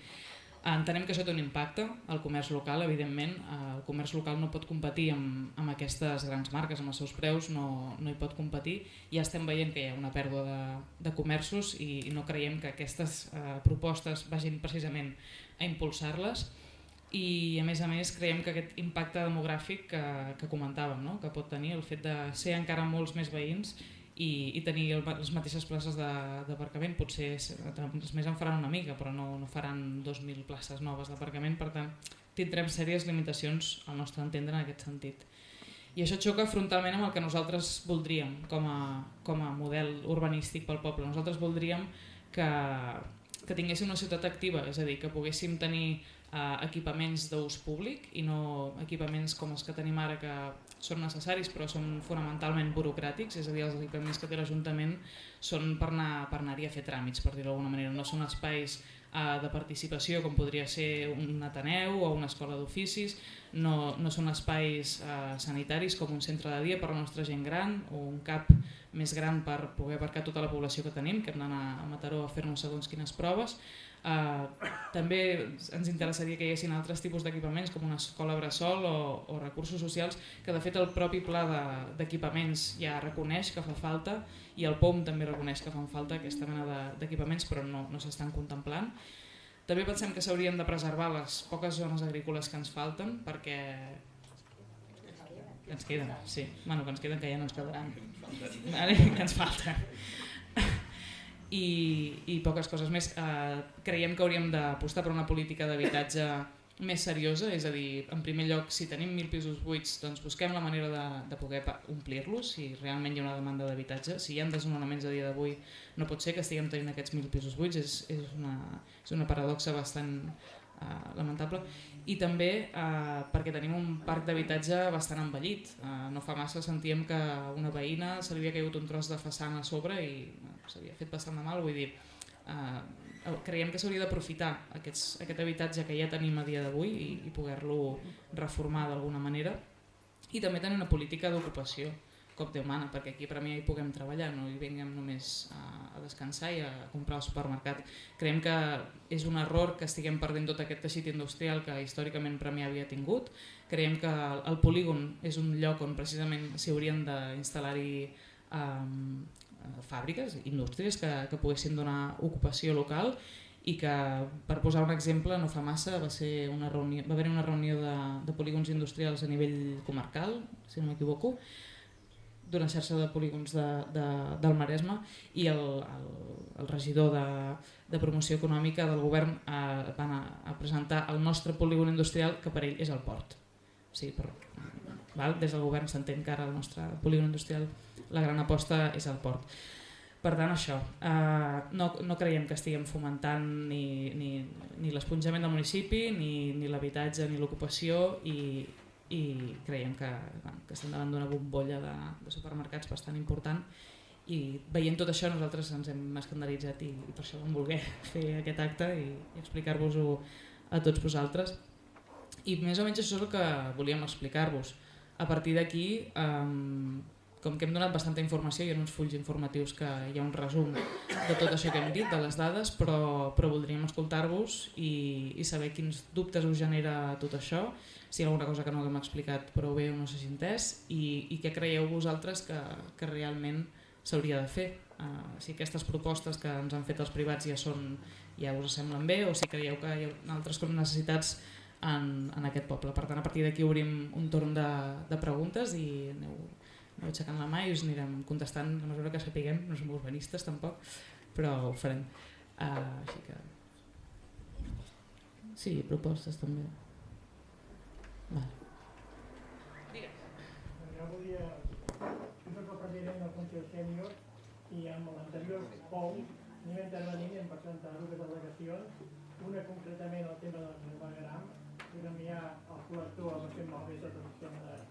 Entenem que això té un impacte al comerç local, evidentment. El comerç local no pot competir amb, amb aquestes grans marques, amb els seus preus, no, no hi pot competir. Ja estem veient que hi ha una pèrdua de, de comerços i, i no creiem que aquestes eh, propostes vagin precisament a impulsar-les. I a més a més creiem que aquest impacte demogràfic que, que comentàvem, no? que pot tenir el fet de ser encara molts més veïns i, i tenir el, les mateixes places d'aparcament, potser els més en faran una mica, però no, no faran 2.000 places noves d'aparcament, per tant tindrem sèries limitacions al nostre entendre en aquest sentit. I això xoca frontalment amb el que nosaltres voldríem com a, com a model urbanístic pel poble. Nosaltres voldríem que, que tinguéssim una ciutat activa, és a dir, que poguéssim tenir eh, equipaments d'ús públic i no equipaments com els que tenim ara que són necessaris però són fonamentalment burocràtics, és a dir, els equipaments que té l'Ajuntament són per anar-hi anar a fer tràmits, per dir-ho d'alguna manera, no són espais eh, de participació com podria ser un Ateneu o una escola d'oficis, no, no són espais eh, sanitaris com un centre de dia per a la nostra gent gran o un CAP més gran per poder abarcar tota la població que tenim, que hem d'anar a Mataró a fer-nos segons quines proves. Uh, també ens interessaria que hi haguessin altres tipus d'equipaments com una escola bressol o, o recursos socials que de fet el propi pla d'equipaments de, ja reconeix que fa falta i el POM també reconeix que fan falta aquesta mena d'equipaments de, però no, no s'estan contemplant. També pensem que s'haurien de preservar les poques zones agrícoles que ens falten perquè que ens queden, sí. Bueno, que ens queden que ja no ens quedaran. Vale? Que ens falta. I, I poques coses més. Uh, creiem que hauríem d'apostar per una política d'habitatge més seriosa, és a dir, en primer lloc, si tenim mil pisos buits, doncs busquem la manera de, de poder omplir-los, si realment hi ha una demanda d'habitatge. Si hi ha desnonaments a dia d'avui, no pot ser que estiguem tenint aquests mil pisos buits, és, és, una, és una paradoxa bastant uh, lamentable. I també uh, perquè tenim un parc d'habitatge bastant envellit. Uh, no fa massa sentíem que una veïna se li havia caigut un tros de façana a sobre i uh, s'havia fet bastant de mal, vull dir, uh, creiem que s'hauria d'aprofitar aquest habitatge que ja tenim a dia d'avui i, i poder-lo reformar d'alguna manera i també tenir una política d'ocupació cop de mana, perquè aquí per mi hi puguem treballar, no hi vinguem només a, a descansar i a comprar al supermercat. Creiem que és un error que estiguem perdent tot aquest teixit industrial que històricament Premià havia tingut. Creiem que el polígon és un lloc on precisament s'hi haurien d'instal·lar-hi um, fàbriques, indústries que, que poguessin donar ocupació local i que, per posar un exemple, no fa massa va, ser una reunió, va haver una reunió de, de polígons industrials a nivell comarcal, si no m'equivoco, d'una xarxa de polígons de, de, del Maresme i el, el, el regidor de, de promoció econòmica del govern eh, van a, a presentar el nostre polígon industrial que per ell és el port. Sí, però, val? Des del govern s'entén que ara el nostre polígon industrial la gran aposta és el port. Per tant, això, eh, no, no creiem que estiguem fomentant ni, ni, ni l'esponjament del municipi, ni, ni l'habitatge, ni l'ocupació i, i creiem que, bueno, que estem davant d'una bombolla de, de supermercats bastant important i veient tot això nosaltres ens hem escandalitzat i, i per això vam voler fer aquest acte i, i explicar-vos-ho a tots vosaltres. I més o menys això és el que volíem explicar-vos. A partir d'aquí, eh, com que hem donat bastanta informació, hi ha uns fulls informatius que hi ha un resum de tot això que hem dit, de les dades, però, però voldríem escoltar-vos i, i saber quins dubtes us genera tot això, si hi ha alguna cosa que no haguem explicat prou bé o no s'hagi entès, i, i què creieu vosaltres que, que realment s'hauria de fer. Uh, si aquestes propostes que ens han fet els privats ja són ja us semblen bé o si creieu que hi ha altres necessitats en, en aquest poble. Per tant, a partir d'aquí obrim un torn de, de preguntes i aneu aneu aixecant la mà i us anirem contestant a mesura que sapiguem, no som urbanistes tampoc, però ho farem. Uh, així que... Sí, propostes també. Vale. Jo volia... Jo soc el president del Consell Sènior i amb l'anterior POU anem intervenint en presentar dues delegacions, una concretament al tema del que enviar al col·lector amb el que malbé tot el sistema de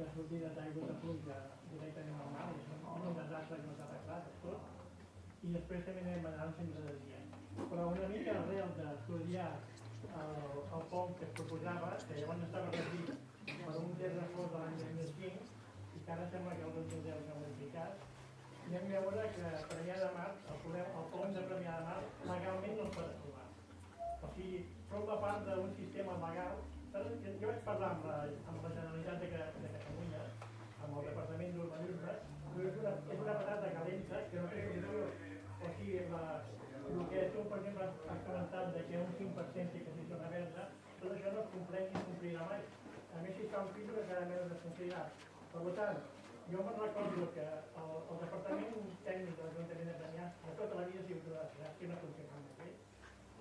de sortida d'aigua de pluja directament al mar, és un desastre que no s'ha arreglat tot, i després també anem anar al centre de dia. Però una mica arrel d'estudiar el, el pont que es proposava, que llavors estava regit per un terrafós de l'any 2005, i que ara sembla que el 2010 s'ha modificat, anem a veure que Premià de Mar, el, podem, el pont de Premià de Mar, legalment no es pot aprovar. O sigui, forma part d'un sistema legal jo vaig parlar amb la, amb la Generalitat de, de Catalunya, el Departament d'Urbanisme, però és una, és una patata calenta que no té solució. O sigui, la, el que tu, per exemple, has comentat de que un 5% sí que s'hi zona verda, tot això no es compleix ni complirà mai. A més, si fa un filtre, cada menys es complirà. Per tant, jo me'n recordo que el, el Departament Tècnic de l'Ajuntament de Premià de tota la vida ha sigut una desgràcia, no funciona bé.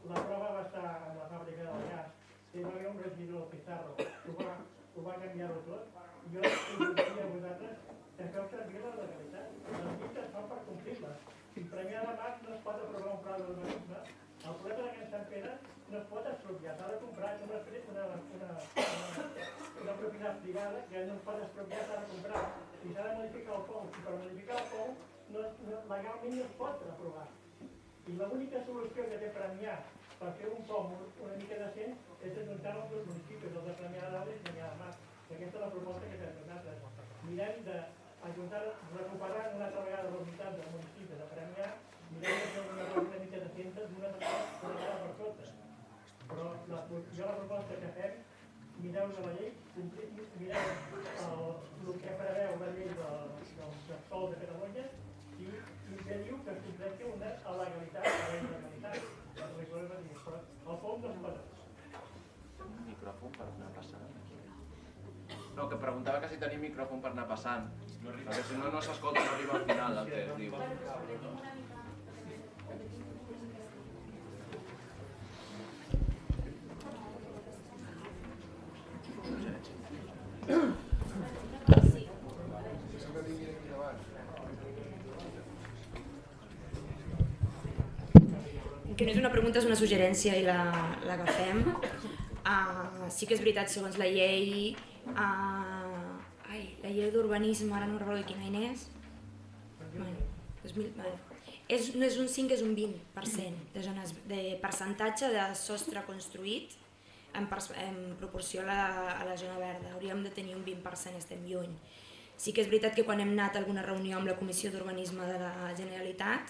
La prova va estar en la fàbrica del gas, hi va haver un regidor, Pizarro, ho va, ho va canviar-ho tot, jo us diria a vosaltres que feu servir la legalitat. Les llistes fan per complir-les. Si Premià de Mar no es pot aprovar un pla d'urbanisme, el problema de Can Sant Pere no es pot expropiar, s'ha de comprar una, una, una, una, propietat privada que no es pot expropiar, s'ha de comprar. I s'ha de modificar el POU, i per modificar el POU no, no, legalment no es pot aprovar. I l'única solució que té Premià per fer un pom una mica decent és ajuntar els dos municipis, els de Premià de Dalt i Premià de Mar. I aquesta és la proposta que fem nosaltres. Mirem d'ajuntar, recuperar una altra vegada la unitat del municipi de Premià, mirem de fer una una mica decent d'una vegada per totes. Però la, jo la proposta que fem mireu de la llei, complir- mireu el, el que preveu la llei del, del, sol de Catalunya i, i que diu que es completi una legalitat, la legalitat, el de fons dels coses. Micròfon per anar passant. No, que preguntava que si tenia micròfon per anar passant. Perquè si no, no s'escolta, no arriba al final el que diu. que no és una pregunta, és una suggerència i la, la. Uh, sí que és veritat, segons la llei, uh, ai, la llei d'urbanisme, ara no recordo quin any és, bueno, 2000, bueno. És, no és un 5, és un 20% de, zones, de percentatge de sostre construït en, pers- en proporció a la, a la zona verda. Hauríem de tenir un 20%, estem lluny. Sí que és veritat que quan hem anat a alguna reunió amb la Comissió d'Urbanisme de la Generalitat,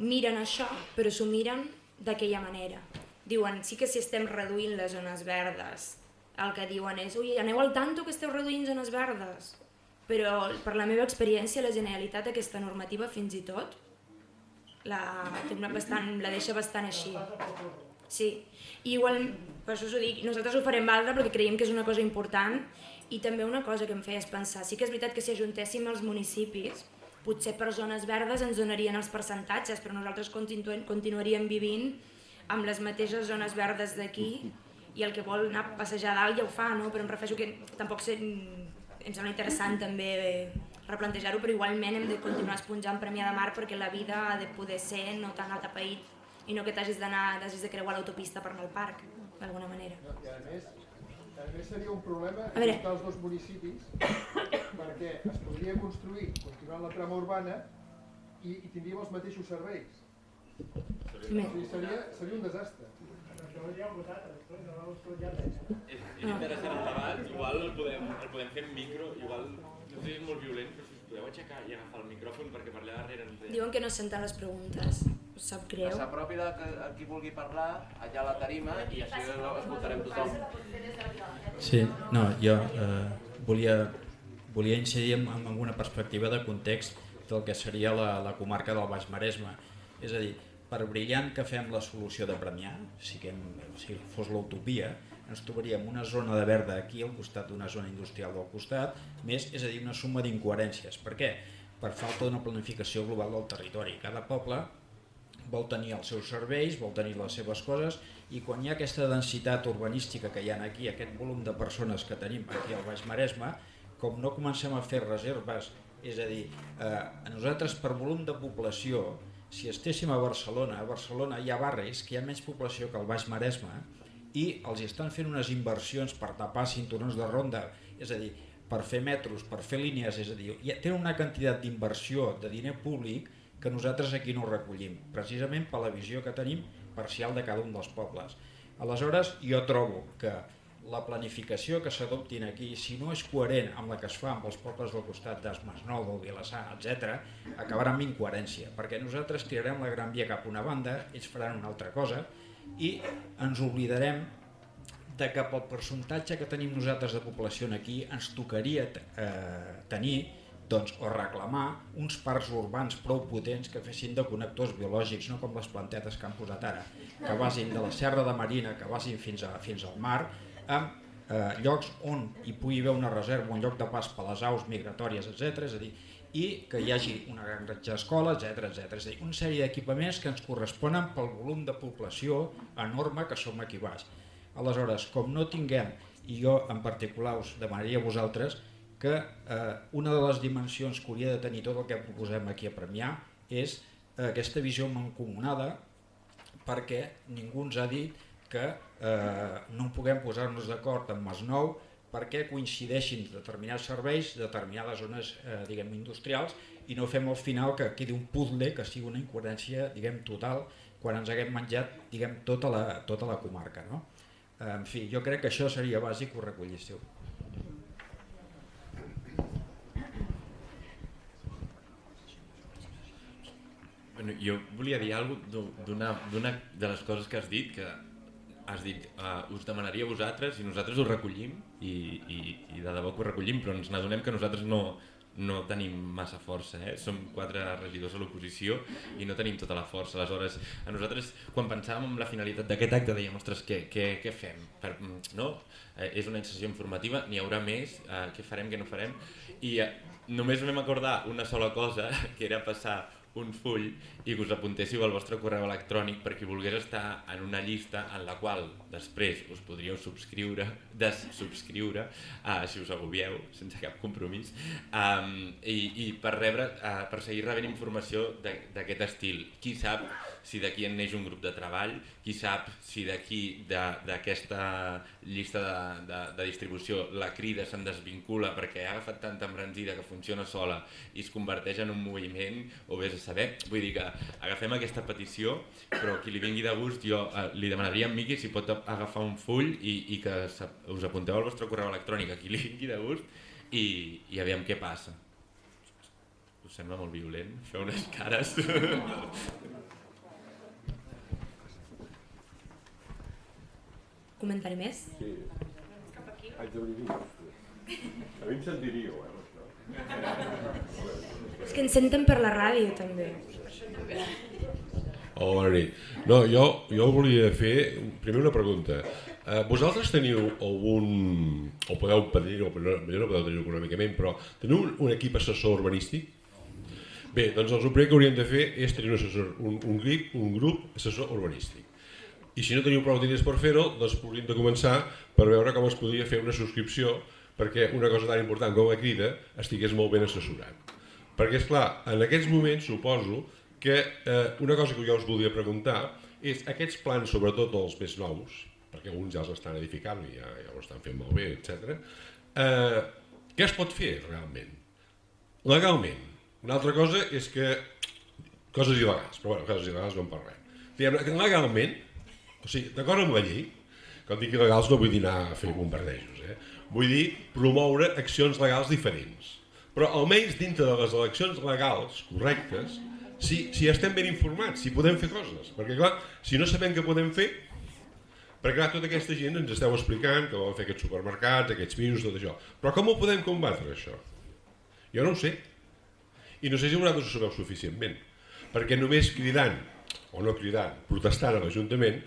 miren això, però s'ho miren d'aquella manera. Diuen, sí que si estem reduint les zones verdes, el que diuen és, ui, aneu al tanto que esteu reduint zones verdes. Però per la meva experiència, la Generalitat aquesta normativa fins i tot la, bastant, la deixa bastant així. Sí, i igual, per això us ho dic, nosaltres ho farem valdre perquè creiem que és una cosa important i també una cosa que em feia és pensar, sí que és veritat que si ajuntéssim els municipis, potser per zones verdes ens donarien els percentatges, però nosaltres continu continuaríem vivint amb les mateixes zones verdes d'aquí i el que vol anar a passejar a dalt ja ho fa, no? però em refereixo que tampoc sé, em sembla interessant també replantejar-ho, però igualment hem de continuar esponjant Premià de Mar perquè la vida ha de poder ser no tan atapeït i no que t'hagis d'anar, t'hagis de creuar l'autopista per anar al parc, d'alguna manera. I a més, a més seria un problema ajuntar els dos municipis perquè es podria construir continuant la trama urbana i, i tindríem els mateixos serveis. Sigui, seria, seria un desastre. És, és interessant el debat, igual el podem, el podem fer en micro, igual, no sé si és molt violent, però si us podeu aixecar i agafar el micròfon perquè per allà darrere ens. Diuen que no senten les preguntes, us sap Que greu. s'apropi de que, a qui vulgui parlar allà a la tarima i així escoltarem tothom. Sí, no, jo eh, volia, volia incidir en, en una perspectiva de context del que seria la, la comarca del Baix Maresme. És a dir, per brillant que fem la solució de Premià, si, que, si fos l'utopia, ens trobaríem una zona de verda aquí al costat d'una zona industrial del costat, més, és a dir, una suma d'incoherències. Per què? Per falta d'una planificació global del territori. Cada poble vol tenir els seus serveis, vol tenir les seves coses i quan hi ha aquesta densitat urbanística que hi ha aquí, aquest volum de persones que tenim aquí al Baix Maresme, com no comencem a fer reserves, és a dir, eh, nosaltres per volum de població, si estéssim a Barcelona, a Barcelona hi ha barris que hi ha menys població que al Baix Maresme i els estan fent unes inversions per tapar cinturons de ronda, és a dir, per fer metros, per fer línies, és a dir, hi ha- tenen una quantitat d'inversió de diner públic que nosaltres aquí no recollim, precisament per la visió que tenim parcial de cada un dels pobles. Aleshores, jo trobo que la planificació que s'adoptin aquí, si no és coherent amb la que es fa amb els pobles del costat d'Es Masnou, del Vilassar, etc, acabarà amb incoherència, perquè nosaltres tirarem la gran via cap una banda, ells faran una altra cosa, i ens oblidarem de que pel percentatge que tenim nosaltres de població aquí ens tocaria eh, tenir doncs, o reclamar uns parcs urbans prou potents que fessin de connectors biològics, no com les plantetes que han posat ara, que vagin de la Serra de Marina, que vagin fins, a, fins al mar, amb eh, llocs on hi pugui haver una reserva, un lloc de pas per les aus migratòries, etc. És a dir, i que hi hagi una gran granja d'escola, etc etc. És a dir, una sèrie d'equipaments que ens corresponen pel volum de població enorme que som aquí baix. Aleshores, com no tinguem, i jo en particular us demanaria a vosaltres, que eh, una de les dimensions que hauria de tenir tot el que proposem aquí a Premià és eh, aquesta visió mancomunada perquè ningú ens ha dit que eh, no puguem posar-nos d'acord amb Masnou perquè coincideixin determinats serveis, determinades zones eh, diguem industrials i no fem al final que quedi un puzzle que sigui una incoherència diguem total quan ens haguem menjat diguem, tota, la, tota la comarca. No? En fi, jo crec que això seria bàsic que ho. Bueno, jo volia dir alguna d'una de les coses que has dit, que has dit, uh, us demanaria a vosaltres i nosaltres ho recollim i, i, i de debò que ho recollim, però ens n'adonem que nosaltres no, no tenim massa força, eh? som quatre regidors a l'oposició i no tenim tota la força. Aleshores, a nosaltres, quan pensàvem en la finalitat d'aquest acte, dèiem, ostres, què, què, què fem? Per, no? Eh, és una sessió informativa, n'hi haurà més, eh, què farem, què no farem? I eh, només vam acordar una sola cosa, que era passar un full i que us apuntéssiu al vostre correu electrònic per qui volgués estar en una llista en la qual després us podríeu subscriure, dessubscriure, uh, si us agobieu, sense cap compromís, um, i, i per, rebre, uh, per seguir rebent informació d'aquest estil. Qui sap si d'aquí en neix un grup de treball, qui sap si d'aquí d'aquesta llista de, de, de distribució la crida se'n desvincula perquè ha agafat tanta embranzida que funciona sola i es converteix en un moviment, o vés a saber, vull dir que agafem aquesta petició, però qui li vingui de gust jo eh, li demanaria a Miqui si pot agafar un full i, i que us apunteu al vostre correu electrònic a qui li vingui de gust i, i aviam què passa. Us sembla molt violent? Feu unes cares. Comentari més? Sí. Haig de venir A mi em sentiríeu, eh, això. És que ens senten per la ràdio, també. Oh, bona nit. No, jo, jo volia fer primer una pregunta. Eh, vosaltres teniu algun, o podeu pedir, o no, no podeu tenir econòmicament, però teniu un, un equip assessor urbanístic? Bé, doncs el primer que hauríem de fer és tenir un, assessor, un, un, grup, un grup assessor urbanístic i si no teniu prou diners per fer-ho, doncs hauríem de començar per veure com es podria fer una subscripció perquè una cosa tan important com la crida estigués molt ben assessorat. Perquè, és clar, en aquests moments suposo que eh, una cosa que jo us volia preguntar és aquests plans, sobretot els més nous, perquè alguns ja els estan edificant i ja, ja ho estan fent molt bé, etc. Eh, què es pot fer realment? Legalment. Una altra cosa és que coses il·legals, però bueno, coses il·legals no en parlem. Legalment, o sigui, d'acord amb la llei, quan dic il·legals no vull dir anar a fer bombardejos, eh? vull dir promoure accions legals diferents. Però almenys dintre de les eleccions legals correctes, si, si estem ben informats, si podem fer coses. Perquè clar, si no sabem què podem fer, perquè clar, tota aquesta gent ens esteu explicant que volen fer aquests supermercats, aquests pisos, tot això. Però com ho podem combatre, això? Jo no ho sé. I no sé si vosaltres ho sabeu suficientment. Perquè només cridant o no cridant, protestant a l'Ajuntament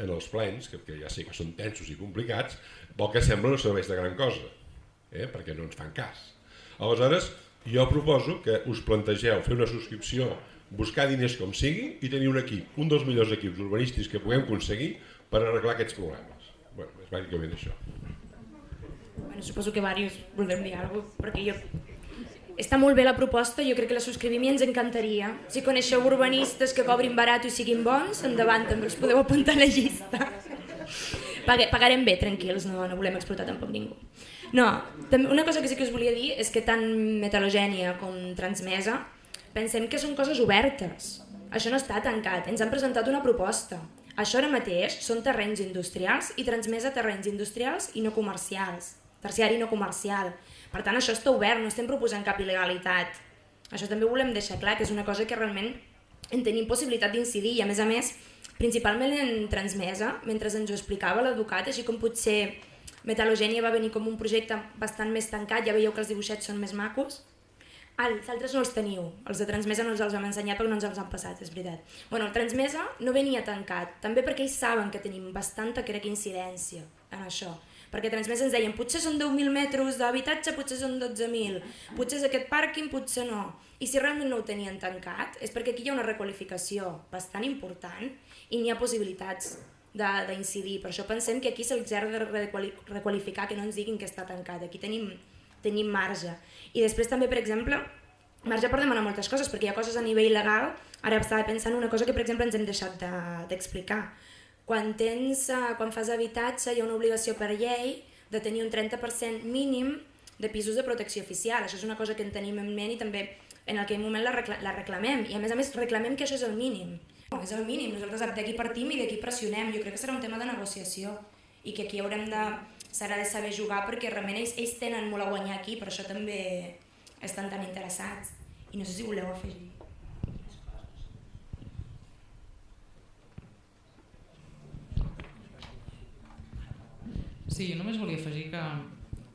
en els plens, que, que ja sé que són tensos i complicats, vol que sembla no serveix de gran cosa, eh? perquè no ens fan cas. Aleshores, jo proposo que us plantegeu fer una subscripció, buscar diners com sigui i tenir un equip, un dels millors equips urbanístics que puguem aconseguir per arreglar aquests problemes. Bueno, és bàsicament això. Bueno, suposo que diversos voldrem dir alguna cosa, perquè jo està molt bé la proposta, jo crec que la subscrivim i ens encantaria. Si coneixeu urbanistes que cobrin barat i siguin bons, endavant, també els podeu apuntar a la llista. Pagarem bé, tranquils, no, no volem explotar tampoc ningú. No, una cosa que sí que us volia dir és que tant metalogènia com transmesa pensem que són coses obertes. Això no està tancat, ens han presentat una proposta. Això ara mateix són terrenys industrials i transmesa terrenys industrials i no comercials, terciari no comercial. Per tant, això està obert, no estem proposant cap il·legalitat. Això també volem deixar clar, que és una cosa que realment en tenim possibilitat d'incidir i a més a més, principalment en transmesa, mentre ens ho explicava l'educat, així com potser Metalogènia va venir com un projecte bastant més tancat, ja veieu que els dibuixets són més macos, els altres no els teniu, els de Transmesa no ens els hem ensenyat perquè no ens els han passat, és veritat. Bueno, el Transmesa no venia tancat, també perquè ells saben que tenim bastanta, crec, incidència en això perquè Transmesa ens deien potser són 10.000 metres d'habitatge, potser són 12.000, potser és aquest pàrquing, potser no. I si realment no ho tenien tancat és perquè aquí hi ha una requalificació bastant important i n'hi ha possibilitats d'incidir. Per això pensem que aquí se'ls ha de requalificar, que no ens diguin que està tancat. Aquí tenim, tenim marge. I després també, per exemple, marge per demanar moltes coses, perquè hi ha coses a nivell legal, ara estava pensant una cosa que per exemple ens hem deixat d'explicar. De, quan, tens, uh, quan fas habitatge hi ha una obligació per llei de tenir un 30% mínim de pisos de protecció oficial. Això és una cosa que en tenim en ment i també en aquell moment la, recla la reclamem. I a més a més reclamem que això és el mínim. No, és el mínim, nosaltres d'aquí partim i d'aquí pressionem, jo crec que serà un tema de negociació i que aquí haurem de, serà de saber jugar perquè realment ells, ells tenen molt a guanyar aquí, per això també estan tan interessats. I no sé si voleu afegir. Sí, jo només volia afegir que,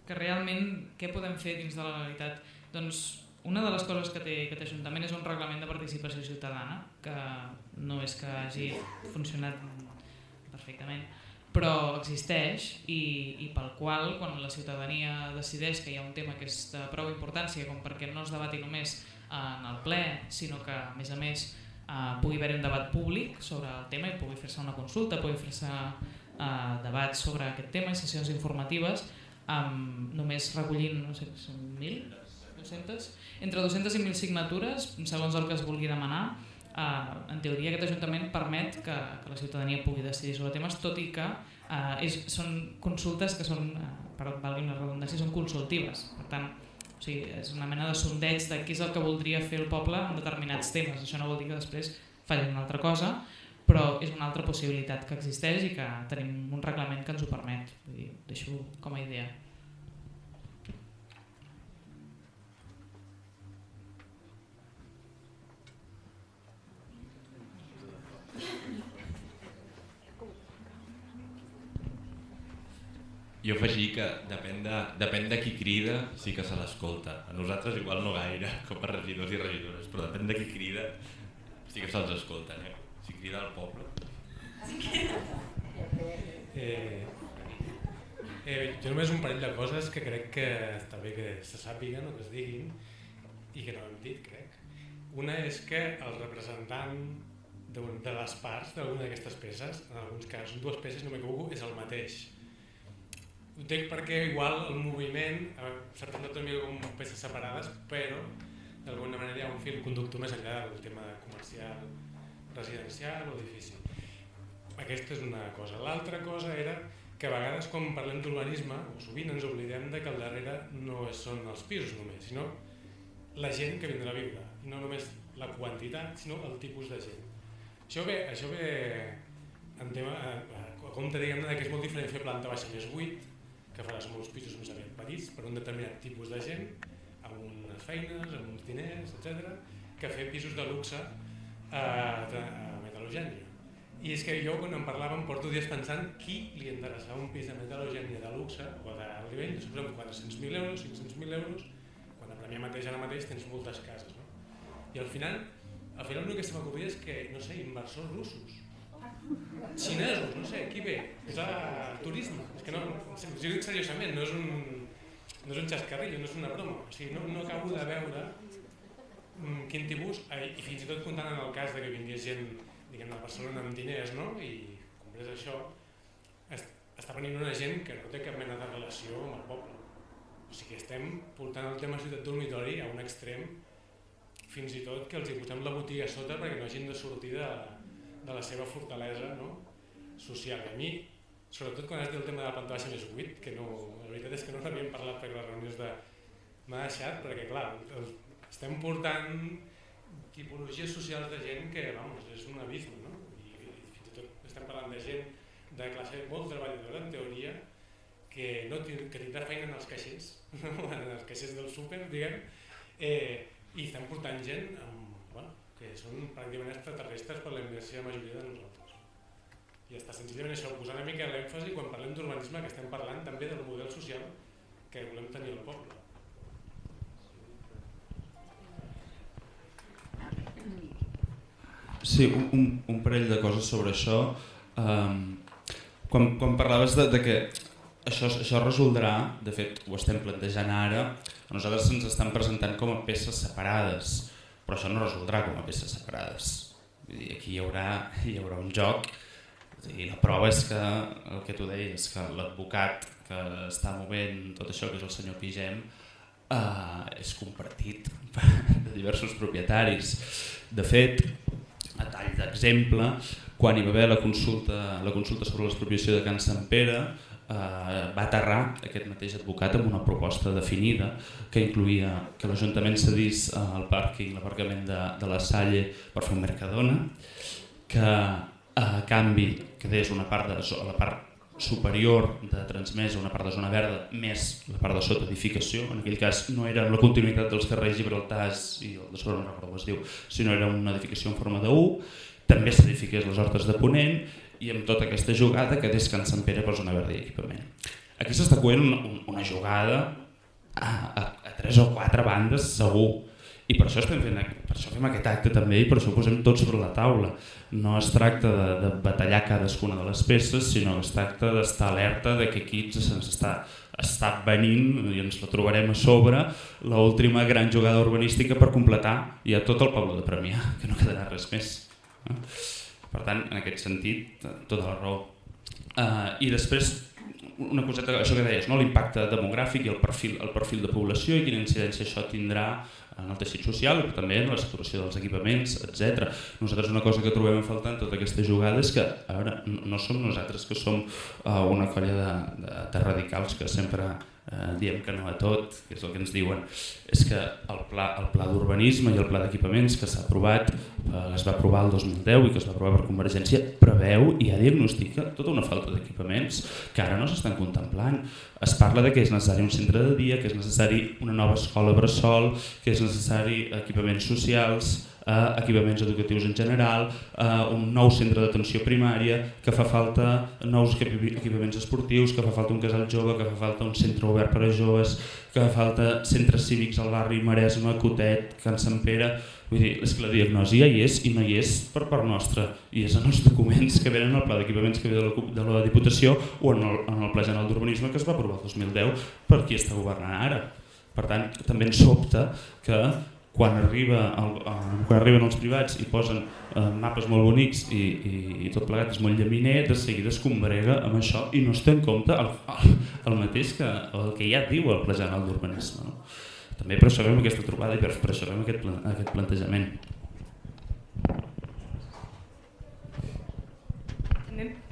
que realment què podem fer dins de la legalitat? Doncs una de les coses que té aquest Ajuntament és un reglament de participació ciutadana, que no és que hagi funcionat perfectament, però existeix i, i pel qual quan la ciutadania decideix que hi ha un tema que és de prou importància com perquè no es debati només en el ple, sinó que a més a més eh, pugui haver un debat públic sobre el tema i pugui fer-se una consulta, pugui fer-se eh, debats sobre aquest tema i sessions informatives amb només recollint, no sé, 1.000, 200, entre 200 i 1.000 signatures, segons el que es vulgui demanar, eh, en teoria aquest Ajuntament permet que, que la ciutadania pugui decidir sobre temes, tot i que eh, és, són consultes que són, eh, per valgui una redundància, són consultives. Per tant, o sigui, és una mena de sondeig de què és el que voldria fer el poble en determinats temes. Això no vol dir que després fallin una altra cosa, però és una altra possibilitat que existeix i que tenim un reglament que ens ho permet. Vull dir, deixo com a idea. Jo afegir que depèn de, depèn de qui crida, sí que se l'escolta. A nosaltres igual no gaire, com a regidors i regidores, però depèn de qui crida, sí que se'ls escolta. Eh? Si crida al poble... Eh, eh, jo només un parell de coses que crec que està bé que se sàpiguen o que es diguin i que no hem dit, crec. Una és que el representant de, de les parts d'alguna d'aquestes peces, en alguns casos, dues peces, no m'equivoco, és el mateix ho entenc perquè igual el moviment s'ha presentat mica com peces separades, però d'alguna manera hi ha un fil conductor més enllà del tema comercial, residencial o edifici. Aquesta és una cosa. L'altra cosa era que a vegades quan parlem d'urbanisme, o sovint ens oblidem de que al darrere no són els pisos només, sinó la gent que vindrà a viure. I no només la quantitat, sinó el tipus de gent. Això ve, això ve en tema, a, a, a compte diguem que és molt diferent fer planta baixa més 8 que faràs molts pisos més aviat petits per un determinat tipus de gent, amb unes feines, amb uns diners, etc, que fer pisos de luxe a, a metal·logènia. I és que jo quan em porto dies pensant qui li interessava un pis de metal·logènia de luxe o d'alt nivell, de suposem 400.000 euros, 500.000 euros, quan a Premià mateix ara mateix tens moltes cases. No? I al final, al final l'únic que se m'acudia és que, no sé, inversors russos xinesos, no sé, qui ve? A turisme. És que no, si dic seriosament, no és un, no és un xascarrillo, no és una broma. O sigui, no, no acabo de veure mm, quin tipus, i fins i tot comptant en el cas de que vingués gent diguem, de Barcelona amb diners, no? i comprés això, est està venint una gent que no té cap mena de relació amb el poble. O sigui, estem portant el tema ciutat dormitori a un extrem fins i tot que els hi posem la botiga a sota perquè no hagin de sortir de, de la seva fortalesa no? social. I a mi, sobretot quan has dit el tema de la planta baixa més 8, que no, la veritat és que no n'havíem parlat per les reunions de... M'ha deixat, perquè clar, estem portant tipologies socials de gent que, vamos, és un abisme, no? I, i fins i tot estem parlant de gent de classe molt treballadora, en teoria, que, no, que tindrà feina en els caixers, en els caixers del súper, diguem, eh, i estem portant gent amb que són pràcticament extraterrestres per la immersió majoria de nosaltres. I està senzillament això, posar una mica l'èmfasi quan parlem d'urbanisme que estem parlant també del model social que volem tenir al poble. Sí, un, un parell de coses sobre això. Um, quan, quan parlaves de, de que això, això resoldrà, de fet ho estem plantejant ara, a nosaltres se'ns estan presentant com a peces separades però això no resoldrà com a peces separades. Vull dir, aquí hi haurà, hi haurà un joc i la prova és que el que tu deies, que l'advocat que està movent tot això, que és el senyor Pigem, eh, és compartit de diversos propietaris. De fet, a tall d'exemple, quan hi va haver la consulta, la consulta sobre l'expropiació de Can Sant Pere, eh, va aterrar aquest mateix advocat amb una proposta definida que incluïa que l'Ajuntament cedís eh, el pàrquing, l'aparcament de, de la Salle per fer un Mercadona, que a canvi quedés una part de la part superior de transmesa, una part de zona verda, més la part de sota edificació. En aquell cas no era la continuïtat dels carrers Gibraltars i el de sobre no recordo es diu, sinó era una edificació en forma de U. També s'edifiqués les hortes de Ponent i amb tota aquesta jugada quedés Can Sant Pere per zona verda i equipament. Aquí s'està coent una, una jugada a, a, a tres o quatre bandes segur i per això, estem fent, per això fem aquest acte també i per això ho posem tot sobre la taula. No es tracta de, de batallar cadascuna de les peces, sinó que es tracta d'estar alerta de que aquí se'ns està, està venint i ens la trobarem a sobre l'última gran jugada urbanística per completar ja tot el poble de Premià, que no quedarà res més. Per tant, en aquest sentit, tota la raó. Uh, I després, una coseta, això que deies, no? l'impacte demogràfic i el perfil, el perfil de població i quina incidència això tindrà en el teixit social, però també en la saturació dels equipaments, etc. Nosaltres una cosa que trobem en tota aquesta jugada és que a veure, no som nosaltres que som uh, una colla de, de, de radicals que sempre eh, diem que no a tot, que és el que ens diuen, és que el pla, el pla d'urbanisme i el pla d'equipaments que s'ha aprovat, eh, es va aprovar el 2010 i que es va aprovar per Convergència, preveu i ja diagnostica tota una falta d'equipaments que ara no s'estan contemplant. Es parla de que és necessari un centre de dia, que és necessari una nova escola bressol, que és necessari equipaments socials, eh, equipaments educatius en general, eh, un nou centre d'atenció primària, que fa falta nous equipaments esportius, que fa falta un casal jove, que fa falta un centre obert per a joves, que fa falta centres cívics al barri Maresme, Cotet, Can Sant Pere... Vull dir, és que la diagnosi ja hi és i no hi és per part nostra, i és en els documents que venen al pla d'equipaments que ve de la, de la Diputació o en el, en el Pla General d'Urbanisme que es va aprovar el 2010 per qui està governant ara. Per tant, també ens sobta que quan, arriba el, eh, quan arriben els privats i posen eh, mapes molt bonics i, i, i tot plegat és molt llaminer, de seguida es combrega amb això i no es té en compte el, el, el mateix que el que ja diu el Pla General d'Urbanisme. No? També per això fem aquesta trobada i per, per això fem aquest, aquest plantejament.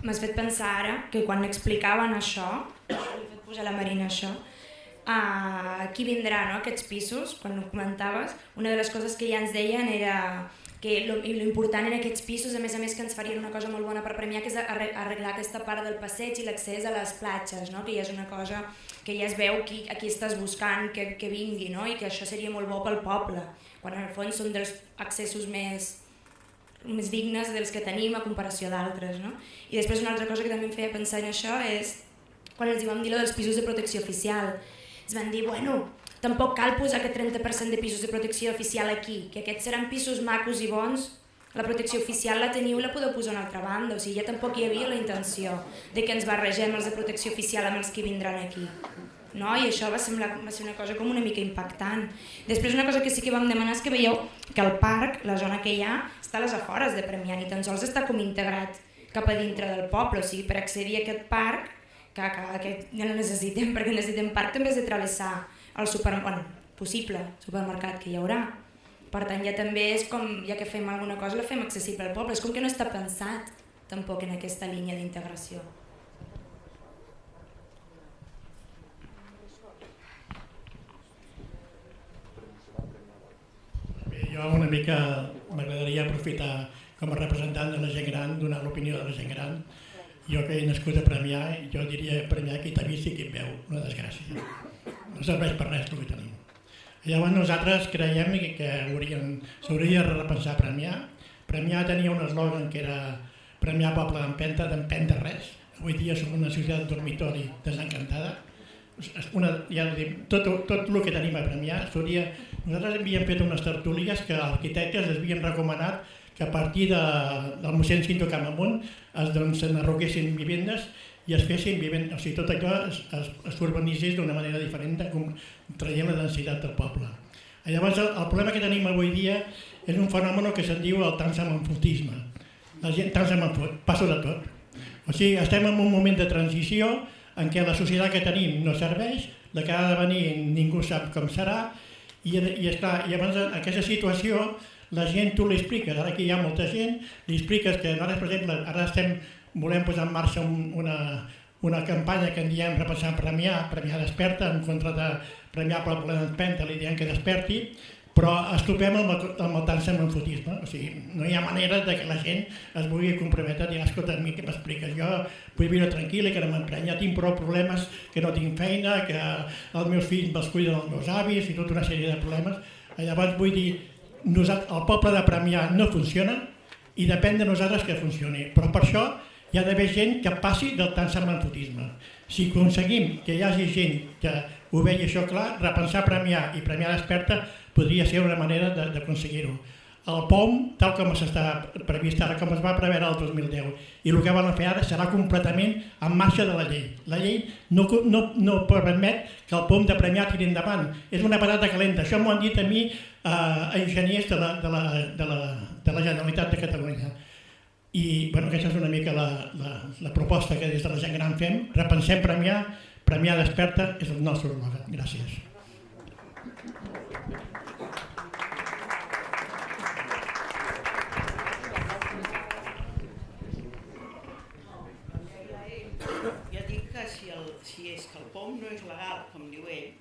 M'has fet pensar ara que quan explicaven això, he fet posar la Marina això, qui vindrà no, aquests pisos, quan ho comentaves, una de les coses que ja ens deien era que l'important en aquests pisos, a més a més que ens farien una cosa molt bona per premiar, que és arreglar aquesta part del passeig i l'accés a les platges, no? que ja és una cosa que ja es veu qui, a qui estàs buscant que, que vingui, no? i que això seria molt bo pel poble, quan en el fons són dels accessos més, més dignes dels que tenim a comparació d'altres. No? I després una altra cosa que també em feia pensar en això és quan els hi vam dir lo dels pisos de protecció oficial, ens van dir, bueno, tampoc cal posar aquest 30% de pisos de protecció oficial aquí, que aquests seran pisos macos i bons, la protecció oficial la teniu i la podeu posar a una altra banda, o sigui, ja tampoc hi havia la intenció de que ens barregem els de protecció oficial amb els que vindran aquí. No? I això va, semblar, va ser una cosa com una mica impactant. Després una cosa que sí que vam demanar és que veieu que el parc, la zona que hi ha, està a les afores de Premià, ni tan sols està com integrat cap a dintre del poble, o sigui, per accedir a aquest parc que, que, que ja no necessitem, perquè necessitem parc també és de travessar el super, bueno, possible supermercat que hi haurà. Per tant, ja també és com, ja que fem alguna cosa, la fem accessible al poble. És com que no està pensat tampoc en aquesta línia d'integració. Jo una mica m'agradaria aprofitar com a representant de la gent gran, donar l'opinió de la gent gran, jo que he nascut a Premià, jo diria Premià qui t'ha vist i qui veu, una desgràcia. No serveix per res el que tenim. Llavors nosaltres creiem que s'hauria de repensar Premià. Premià tenia un eslògan que era Premià poble d'empenta, d'empenta res. Avui dia som una societat dormitori desencantada. Una, ja dic, tot, tot el que tenim a Premià s'hauria... Nosaltres havíem fet unes tertúlies que arquitectes havien recomanat que a partir de, del mossèn Cinto Camamunt es doncs, n'arroquessin vivendes i es fessin vivendes, o sigui, tot això es, es, es urbanitzés d'una manera diferent com traient la densitat del poble. Llavors, el, el problema que tenim avui dia és un fenomen que se'n diu el transamanfotisme. La gent transamanfot, passa de tot. O sigui, estem en un moment de transició en què la societat que tenim no serveix, la que ha de venir ningú sap com serà, i, i, està, i llavors aquesta situació la gent tu li expliques, ara que hi ha molta gent, li expliques que ara, per exemple, ara estem, volem posar en marxa un, una, una campanya que en diem repassar Premià, Premià desperta, en contra de Premià per la d'Empenta, li diem que desperti, però es trobem amb amb el tant semanfotisme, o sigui, no hi ha manera de que la gent es vulgui comprometre a dir, escolta, a mi què m'expliques, jo vull viure tranquil i que no m'emprenya, tinc prou problemes, que no tinc feina, que els meus fills me'ls cuiden els meus avis i tota una sèrie de problemes. Llavors vull dir, nosaltres, el poble de Premià no funciona i depèn de nosaltres que funcioni, però per això hi ha d'haver gent que passi del tant semanfotisme. Si aconseguim que hi hagi gent que ho vegi això clar, repensar Premià i Premià Desperta podria ser una manera d'aconseguir-ho. El POM, tal com s'està previst ara, com es va preveure el 2010, i el que volen fer ara serà completament en marxa de la llei. La llei no, no, no permet que el POM de Premià tiri endavant. És una patata calenta. Això m'ho han dit a mi eh, enginyers de la, de, la, de, la, de la Generalitat de Catalunya. I bueno, aquesta és una mica la, la, la proposta que des de la gent gran fem. Repensem Premià, Premià Desperta és el nostre eslògan. Gràcies. POM no és legal, com diu ell,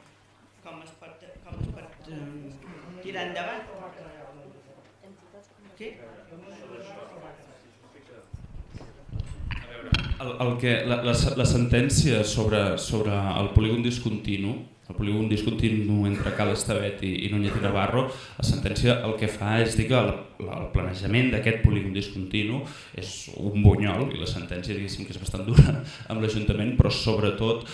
com es pot, com es pot um, tirar endavant? Sí? El, el que, la, la, la sentència sobre, sobre el polígon discontinu el polígon discontinu entre Cal Estavet i, i Núñez i Navarro, la sentència el que fa és dir que el, el planejament d'aquest polígon discontinu és un bunyol i la sentència diguéssim que és bastant dura amb l'Ajuntament, però sobretot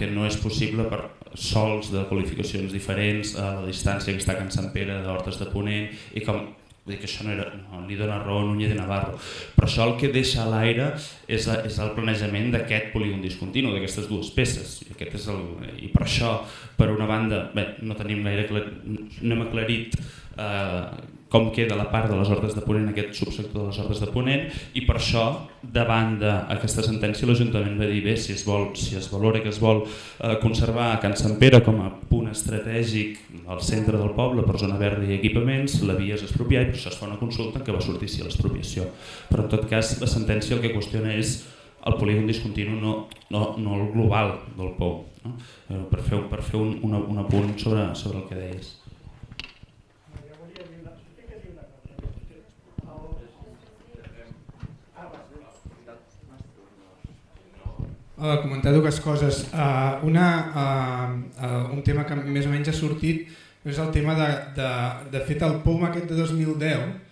perquè no és possible per sols de qualificacions diferents a la distància que està Can Sant Pere d'Hortes de Ponent i com Vull dir que això no, era, no li dona raó Núñez de Navarro. Però això el que deixa a l'aire és, és el planejament d'aquest polígon discontinu, d'aquestes dues peces. I, aquest és el, I per això, per una banda, bé, no tenim gaire clar, no hem aclarit eh, com queda la part de les hordes de Ponent, aquest subsector de les hordes de Ponent, i per això, davant d'aquesta sentència, l'Ajuntament va dir bé, si es, vol, si es valora que es vol eh, conservar Can Sant Pere com a punt estratègic al centre del poble per zona verda i equipaments, la via és expropiar i per això es fa una consulta què va sortir si l'expropiació. Però en tot cas, la sentència el que qüestiona és el polígon discontinu, no, no, no el global del POU, no? Eh, per fer, per fer un, un, un apunt sobre, sobre el que deies. Uh, comentar dues coses. Uh, una, uh, uh, un tema que més o menys ha sortit és el tema de, de, de fet el POM aquest de 2010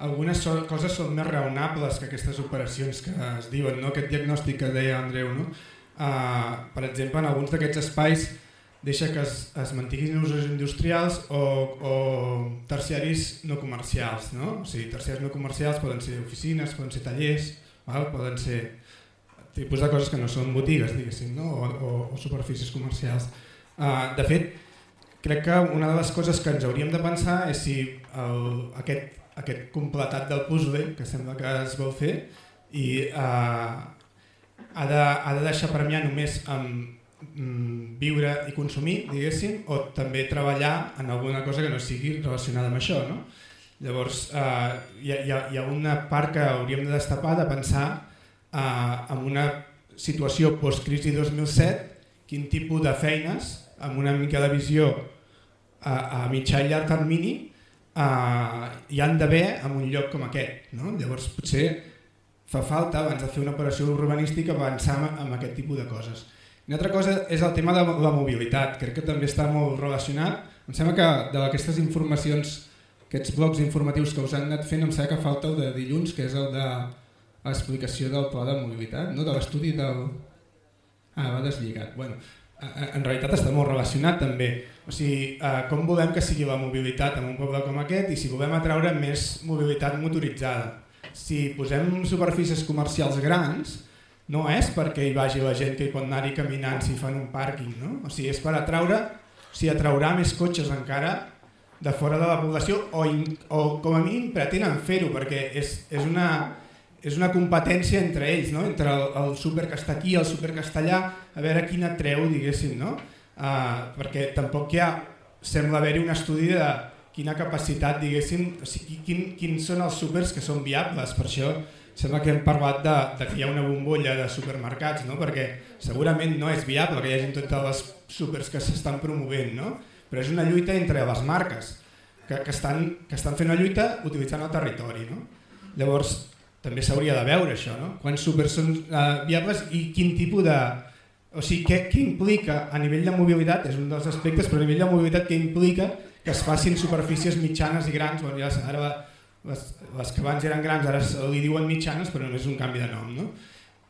algunes so, coses són més raonables que aquestes operacions que es diuen, no? aquest diagnòstic que deia Andreu. No? Uh, per exemple, en alguns d'aquests espais deixa que es, es mantinguin usos industrials o, o terciaris no comercials. No? O sigui, terciaris no comercials poden ser oficines, poden ser tallers, val? poden ser tipus de coses que no són botigues, diguéssim, no? o, o, o superfícies comercials. Uh, de fet, crec que una de les coses que ens hauríem de pensar és si el, aquest, aquest completat del puzzle, que sembla que es vol fer, i uh, ha, de, ha de deixar premiar només amb mm, viure i consumir, diguéssim, o també treballar en alguna cosa que no sigui relacionada amb això. No? Llavors, uh, hi, ha, hi ha una part que hauríem de destapar de pensar eh, amb una situació post-crisi 2007, quin tipus de feines, amb una mica de visió a, a mitjà i llarg termini, eh, hi han d'haver en un lloc com aquest. No? Llavors potser fa falta, abans de fer una operació urbanística, avançar amb aquest tipus de coses. Una altra cosa és el tema de la mobilitat, crec que també està molt relacionat. Em sembla que d'aquestes informacions, aquests blocs informatius que us han anat fent, em sembla que falta el de dilluns, que és el de l'explicació del pla de mobilitat, no? de l'estudi del... Ah, va deslligat. Bueno, en realitat està molt relacionat també. O sigui, eh, com volem que sigui la mobilitat en un poble com aquest i si volem atraure més mobilitat motoritzada. Si posem superfícies comercials grans, no és perquè hi vagi la gent que pot anar-hi caminant si fan un pàrquing, no? O sigui, és per atraure, o sigui, atraurà més cotxes encara de fora de la població o, in, o com a mínim pretenen fer-ho perquè és, és una és una competència entre ells, no? entre el, el súper que està aquí i el súper que està allà, a veure quina treu, diguéssim, no? Uh, perquè tampoc hi ha, sembla haver-hi un estudi de quina capacitat, diguéssim, o sigui, quin, quins són els súpers que són viables, per això sembla que hem parlat de, de que hi ha una bombolla de supermercats, no? perquè segurament no és viable que hi hagi tots els súpers que s'estan promovent, no? però és una lluita entre les marques, que, que, estan, que estan fent una lluita utilitzant el territori. No? Llavors, també s'hauria de veure això, no? quants súpers són uh, viables i quin tipus de... O sigui, què, què implica a nivell de mobilitat, és un dels aspectes, però a nivell de mobilitat què implica que es facin superfícies mitjanes i grans, bueno, ja, ara les, les que abans eren grans ara li diuen mitjanes però només és un canvi de nom, no?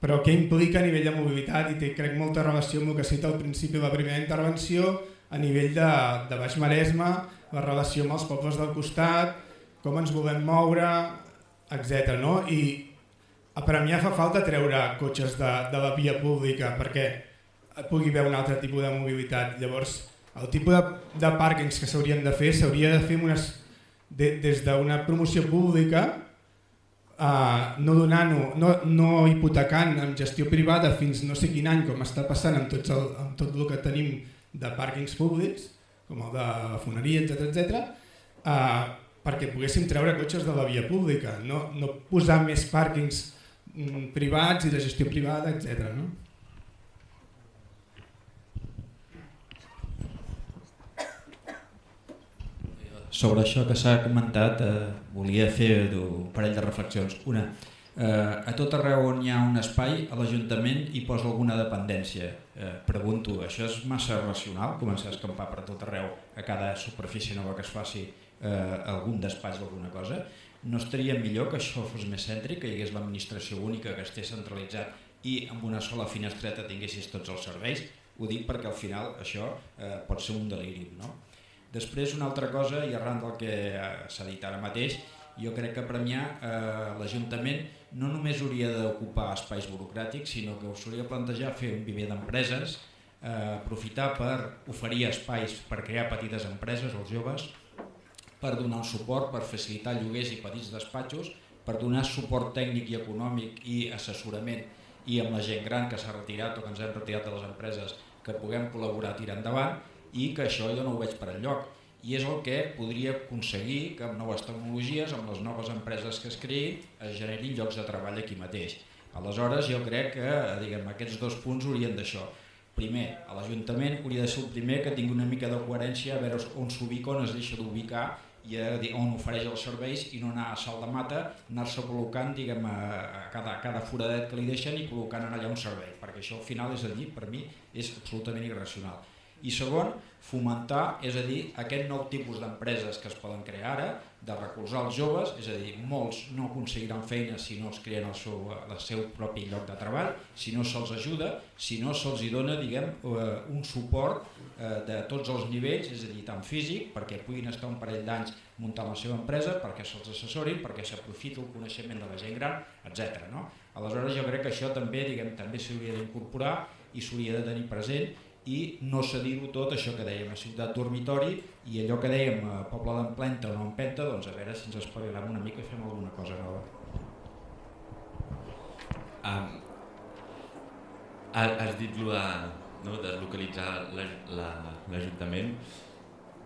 però què implica a nivell de mobilitat i té crec molta relació amb el que cita al principi de la primera intervenció a nivell de, de Baix Maresme, la relació amb els pobles del costat, com ens volem moure, etc. No? I a Premià fa falta treure cotxes de, de la via pública perquè pugui haver un altre tipus de mobilitat. Llavors, el tipus de, de pàrquings que s'haurien de fer s'hauria de fer unes, de, des d'una promoció pública Uh, no donant no, no hipotecant amb gestió privada fins no sé quin any com està passant amb, tots el, amb tot el que tenim de pàrquings públics com el de foneria, etc etc. Uh, perquè poguéssim treure cotxes de la via pública, no, no posar més pàrquings mm, privats i de gestió privada, etc. No? Sobre això que s'ha comentat, eh, volia fer un parell de reflexions. Una, eh, a tot arreu on hi ha un espai, a l'Ajuntament hi posa alguna dependència. Eh, pregunto, això és massa racional, començar a escampar per tot arreu a cada superfície nova que es faci eh, algun despatx o alguna cosa? No estaria millor que això fos més cèntric, que hi hagués l'administració única, que estés centralitzat i amb una sola finestreta tinguessis tots els serveis? Ho dic perquè al final això eh, pot ser un deliri. No? Després una altra cosa, i arran del que eh, s'ha dit ara mateix, jo crec que Premià eh, l'Ajuntament no només hauria d'ocupar espais burocràtics, sinó que us hauria plantejar fer un viver d'empreses, eh, aprofitar per oferir espais per crear petites empreses als joves, per donar suport, per facilitar lloguers i petits despatxos, per donar suport tècnic i econòmic i assessorament i amb la gent gran que s'ha retirat o que ens hem retirat de les empreses que puguem col·laborar a tirar endavant i que això jo no ho veig per enlloc i és el que podria aconseguir que amb noves tecnologies, amb les noves empreses que es creïn, es generin llocs de treball aquí mateix. Aleshores jo crec que diguem, aquests dos punts haurien d'això. Primer, a l'Ajuntament hauria de ser el primer que tingui una mica de coherència a veure on s'ubica, on es deixa d'ubicar i a, on ofereix els serveis i no anar a salt de mata, anar-se col·locant diguem, a, cada, a cada foradet que li deixen i col·locant allà un servei, perquè això al final és a dir, per mi, és absolutament irracional. I segon, fomentar, és a dir, aquest nou tipus d'empreses que es poden crear ara, de recolzar els joves, és a dir, molts no aconseguiran feina si no es creen el seu, el seu propi lloc de treball, si no se'ls ajuda, si no se'ls dona diguem, eh, un suport eh, de tots els nivells, és a dir, tant físic, perquè puguin estar un parell d'anys muntant la seva empresa, perquè se'ls assessorin, perquè s'aprofiti el coneixement de la gent gran, etc. No? Aleshores jo crec que això també diguem també s'hauria d'incorporar i s'hauria de tenir present i no cedir-ho tot, això que dèiem a Ciutat Dormitori i allò que dèiem a Poble d'Emplenta o no Empenta, doncs a veure si ens espavilem una mica i fem alguna cosa nova. Um, has dit lo de no, deslocalitzar l'Ajuntament,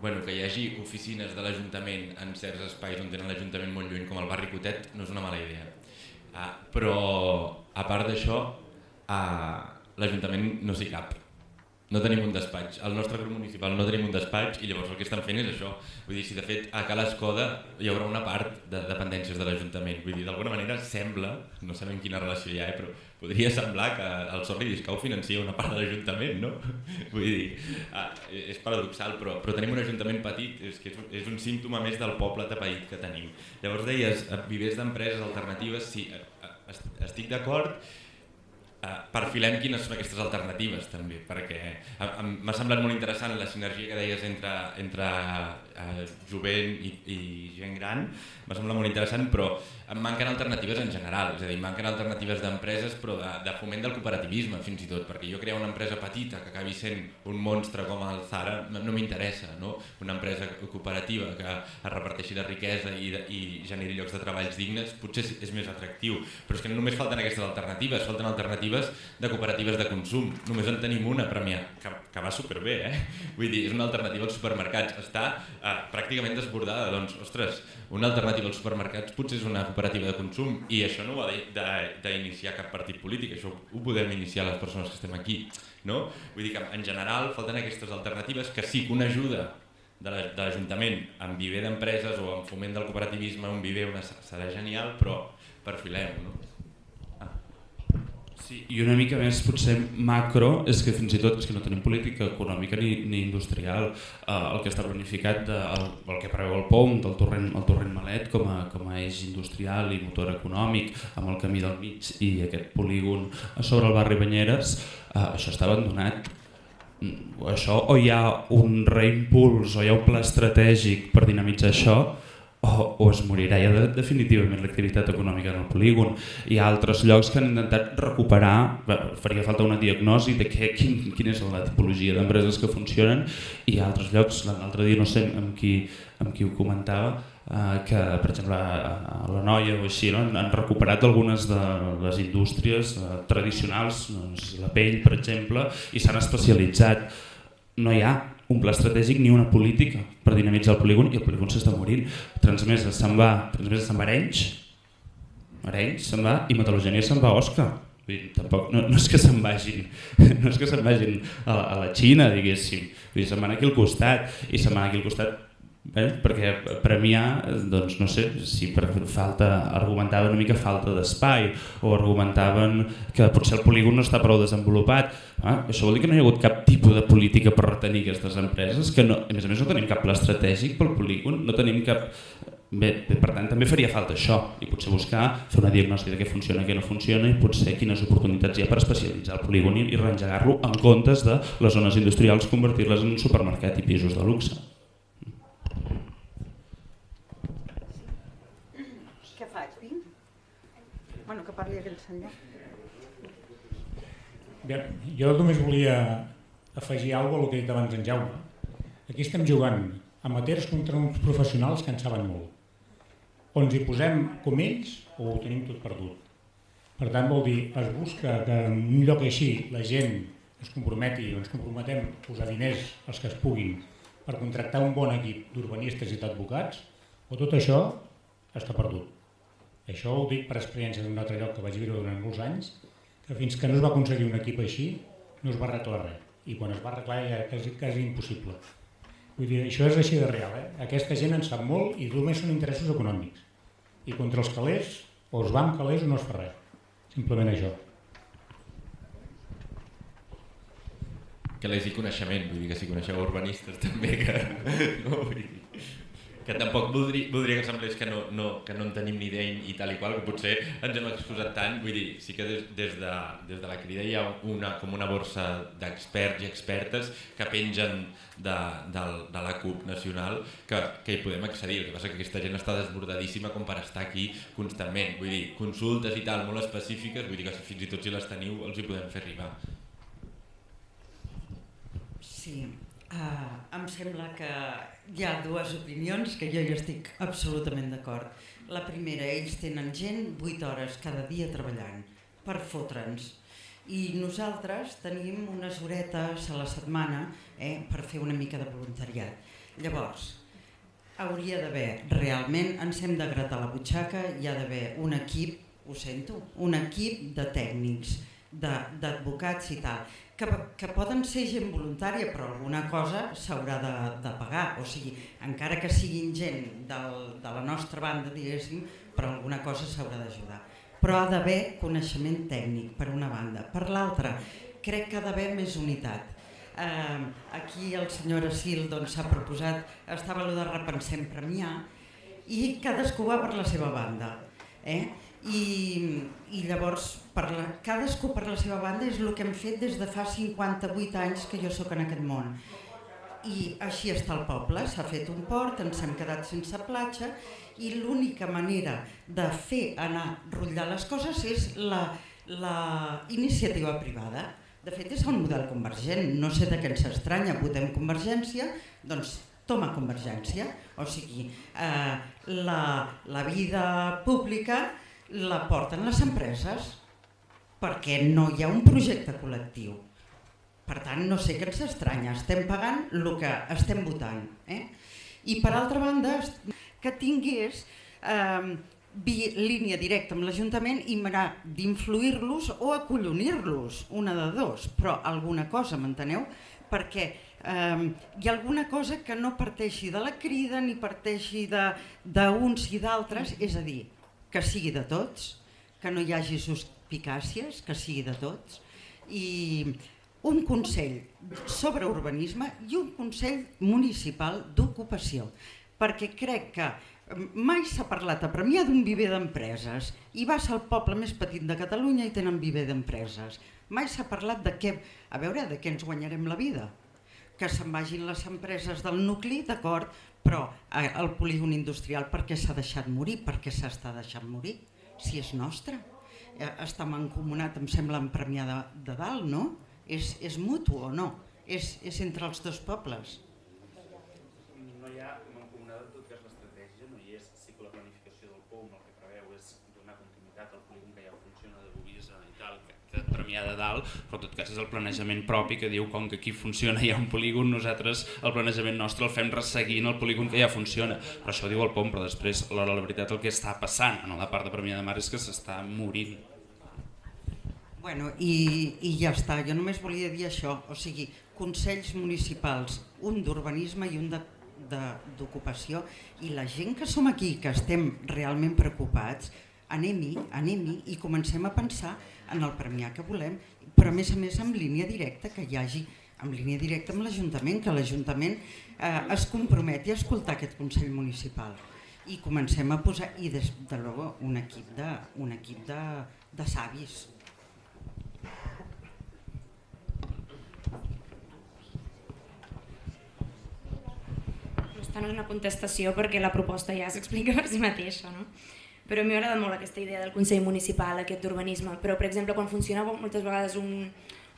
bueno, que hi hagi oficines de l'Ajuntament en certs espais on tenen l'Ajuntament molt lluny, com el barri Cotet, no és una mala idea. Uh, però, a part d'això, uh, l'Ajuntament no s'hi cap no tenim un despatx. Al nostre grup municipal no tenim un despatx i llavors el que estan fent és això. Vull dir, si de fet a Cal Escoda hi haurà una part de dependències de l'Ajuntament. Vull dir, d'alguna manera sembla, no sabem quina relació hi ha, eh, però podria semblar que el Sorri Discau financia una part de l'Ajuntament, no? Vull dir, ah, és paradoxal, però, però tenim un Ajuntament petit, és que és un, és un símptoma més del poble tapaït que tenim. Llavors deies, eh, vivers d'empreses alternatives, sí, eh, estic d'acord, Eh, perfilem quines són aquestes alternatives també, perquè m'ha semblat molt interessant la sinergia que deies entre, entre eh, jovent i, i gent gran, m'ha semblat molt interessant, però em manquen alternatives en general, és a dir, manquen alternatives d'empreses però de, de foment del cooperativisme fins i tot, perquè jo crear una empresa petita que acabi sent un monstre com el Zara no, m'interessa, no? una empresa cooperativa que es reparteixi la riquesa i, i generi llocs de treballs dignes potser és més atractiu, però és que no només falten aquestes alternatives, falten alternatives alternatives de cooperatives de consum. Només en tenim una, Premià, que, que va superbé, eh? Vull dir, és una alternativa als supermercats. Està eh, pràcticament desbordada, doncs, ostres, una alternativa als supermercats potser és una cooperativa de consum i això no ho ha d'iniciar cap partit polític, això ho podem iniciar les persones que estem aquí. No? Vull dir que en general falten aquestes alternatives que sí que una ajuda de la- de l'Ajuntament amb viver d'empreses o amb foment del cooperativisme, un viver una, serà genial, però perfilem, no? Sí, i una mica més potser macro és que fins i tot és que no tenim política econòmica ni, ni industrial. Eh, el que està planificat, de, el, el que preveu el POM del torrent, el torrent Malet com a, com a eix industrial i motor econòmic amb el camí del mig i aquest polígon sobre el barri Banyeres, eh, això està abandonat. Mm, Això o hi ha un reimpuls o hi ha un pla estratègic per dinamitzar això o, o es morirà ja de, definitivament l'activitat econòmica en el polígon. Hi ha altres llocs que han intentat recuperar, bé, faria falta una diagnosi de què, quin, quina és la tipologia d'empreses que funcionen i hi ha altres llocs, l'altre dia no sé amb qui, amb qui ho comentava, eh, que per exemple a, la Noia o així no? han, han recuperat algunes de les indústries eh, tradicionals, doncs, la pell per exemple, i s'han especialitzat. No hi ha un pla estratègic ni una política per dinamitzar el polígon i el polígon s'està morint. Transmesa se'n va, Transmesa se'n va Arenys, Arenys se'n va i Metal·logènia se'n va a Osca. Vull dir, tampoc, no, no és que se'n vagin, no és que se'n vagin a, la- a la Xina, diguéssim. Vull dir, se'n van aquí al costat i se'n van aquí al costat eh? perquè premiar, doncs no sé, si per falta, argumentaven una mica falta d'espai o argumentaven que potser el polígon no està prou desenvolupat. Ah, això vol dir que no hi ha hagut cap tipus de política per retenir aquestes empreses, que no, a més a més no tenim cap pla estratègic pel polígon, no tenim cap... Bé, bé, per tant, també faria falta això, i potser buscar, fer una diagnosi de què funciona què no funciona, i potser quines oportunitats hi ha per especialitzar el polígon i, i reengegar-lo en comptes de les zones industrials convertir-les en un supermercat i pisos de luxe. Què faig, Pim? Bueno, que parli aquell senyor. Bé, jo només volia afegir alguna cosa al que ha dit abans en Jaume. Aquí estem jugant amateurs contra uns professionals que en saben molt. O ens hi posem com ells o ho tenim tot perdut. Per tant, vol dir, es busca que en un lloc així la gent es comprometi o ens comprometem a posar diners els que es puguin per contractar un bon equip d'urbanistes i d'advocats, o tot això està perdut. Això ho dic per experiència d'un altre lloc que vaig viure durant molts anys, que fins que no es va aconseguir un equip així, no es va arreglar res. I quan es va arreglar ja era quasi, quasi impossible. Vull dir, això és així de real. Eh? Aquesta gent en sap molt i només són interessos econòmics. I contra els calés, o es va amb calés o no es fa res. Simplement això. les i coneixement, vull dir que si coneixeu urbanistes també que, no, vull dir, que tampoc voldria, voldria que semblés que no, no, que no en tenim ni idea i, tal i qual, que potser ens hem excusat tant, vull dir, sí que des, des, de, des de la crida hi ha una, com una borsa d'experts i expertes que pengen de, de, de la CUP nacional que, que hi podem accedir, el que passa que aquesta gent està desbordadíssima com per estar aquí constantment, vull dir, consultes i tal molt específiques, vull dir que fins i tot si les teniu els hi podem fer arribar. Sí, uh, em sembla que hi ha dues opinions que jo hi estic absolutament d'acord. La primera, ells tenen gent 8 hores cada dia treballant per fotre'ns i nosaltres tenim unes horetes a la setmana eh, per fer una mica de voluntariat. Llavors, hauria d'haver, realment ens hem de gratar la butxaca, hi ha d'haver un equip, ho sento, un equip de tècnics, d'advocats i tal, que, que poden ser gent voluntària però alguna cosa s'haurà de, de pagar, o sigui, encara que siguin gent del, de la nostra banda, diguéssim, però alguna cosa s'haurà d'ajudar. Però ha d'haver coneixement tècnic, per una banda. Per l'altra, crec que ha d'haver més unitat. Eh, aquí el senyor Asil doncs, s'ha proposat, estava allò de repensem premiar, i cadascú va per la seva banda. Eh? I, i llavors per la, cadascú per la seva banda és el que hem fet des de fa 58 anys que jo sóc en aquest món. I així està el poble, s'ha fet un port, ens hem quedat sense platja i l'única manera de fer anar rotllar les coses és la, la iniciativa privada. De fet és el model convergent, no sé de què ens estranya, votem convergència, doncs toma convergència, o sigui, eh, la, la vida pública la porten les empreses perquè no hi ha un projecte col·lectiu. Per tant, no sé què ens estranya, estem pagant el que estem votant. Eh? I per altra banda, que tingués eh, línia directa amb l'Ajuntament i m'haurà d'influir-los o acollonir-los, una de dos, però alguna cosa, m'enteneu? Perquè eh, hi ha alguna cosa que no parteixi de la crida ni parteixi d'uns i d'altres, és a dir, que sigui de tots, que no hi hagi suspicàcies, que sigui de tots, i un Consell sobre urbanisme i un Consell municipal d'ocupació, perquè crec que mai s'ha parlat a Premià d'un viver d'empreses i va ser el poble més petit de Catalunya i tenen viver d'empreses. Mai s'ha parlat de què, a veure, de què ens guanyarem la vida. Que se'n vagin les empreses del nucli, d'acord, però eh, el polígon industrial per què s'ha deixat morir? Per què s'està deixant morir? Si és nostre. Eh, està mancomunat, em sembla, en Premià de, de Dalt, no? És, és mutu o no? És, és entre els dos pobles. No hi ha mancomunada en tot cas l'estratègia, no hi és sí que la planificació del POUM el que preveu és donar continuïtat al polígon que ja funciona de Bovisa i tal, que, que Premià de Dalt, però en tot cas és el planejament propi que diu com que aquí funciona hi ha un polígon, nosaltres el planejament nostre el fem resseguint el polígon que ja funciona, però això diu el POM, però després la, la veritat el que està passant en la part de Premià de Mar és que s'està morint. Bueno, i, i ja està, jo només volia dir això, o sigui, consells municipals, un d'urbanisme i un d'ocupació, i la gent que som aquí, que estem realment preocupats, anem-hi, anem-hi i comencem a pensar en el premià que volem, però a més a més amb línia directa, que hi hagi en línia directa amb l'Ajuntament, que l'Ajuntament eh, es comprometi a escoltar aquest Consell Municipal i comencem a posar, i des de luego un equip de, un equip de, de savis, no és una contestació perquè la proposta ja s'explica per si mateixa, no? Però a mi m'ha agradat molt aquesta idea del Consell Municipal, aquest d'urbanisme, però per exemple quan funciona moltes vegades un,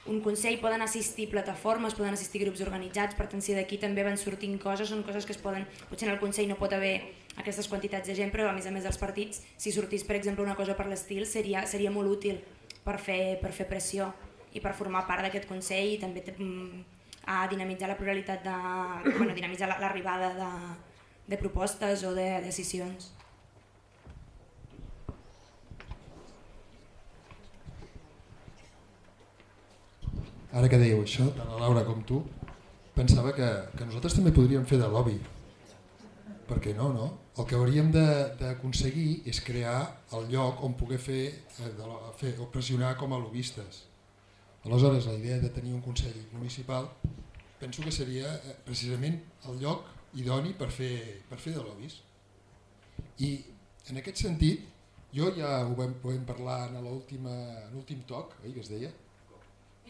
un Consell poden assistir plataformes, poden assistir grups organitzats, per tant si d'aquí també van sortint coses, són coses que es poden... Potser en el Consell no pot haver aquestes quantitats de gent, però a més a més dels partits, si sortís per exemple una cosa per l'estil, seria, seria molt útil per fer, per fer pressió i per formar part d'aquest Consell i també mm, a dinamitzar la pluralitat de... Bueno, dinamitzar l'arribada de, de propostes o de decisions. Ara que dèieu això, tant la Laura com tu, pensava que, que nosaltres també podríem fer de lobby. Per què no, no? El que hauríem d'aconseguir és crear el lloc on poder fer, eh, de, fer o pressionar com a lobistes. Aleshores, la idea de tenir un Consell Municipal penso que seria eh, precisament el lloc idoni per fer, per fer de lobbies. I en aquest sentit, jo ja ho vam, vam parlar en l'últim toc, oi, que es deia?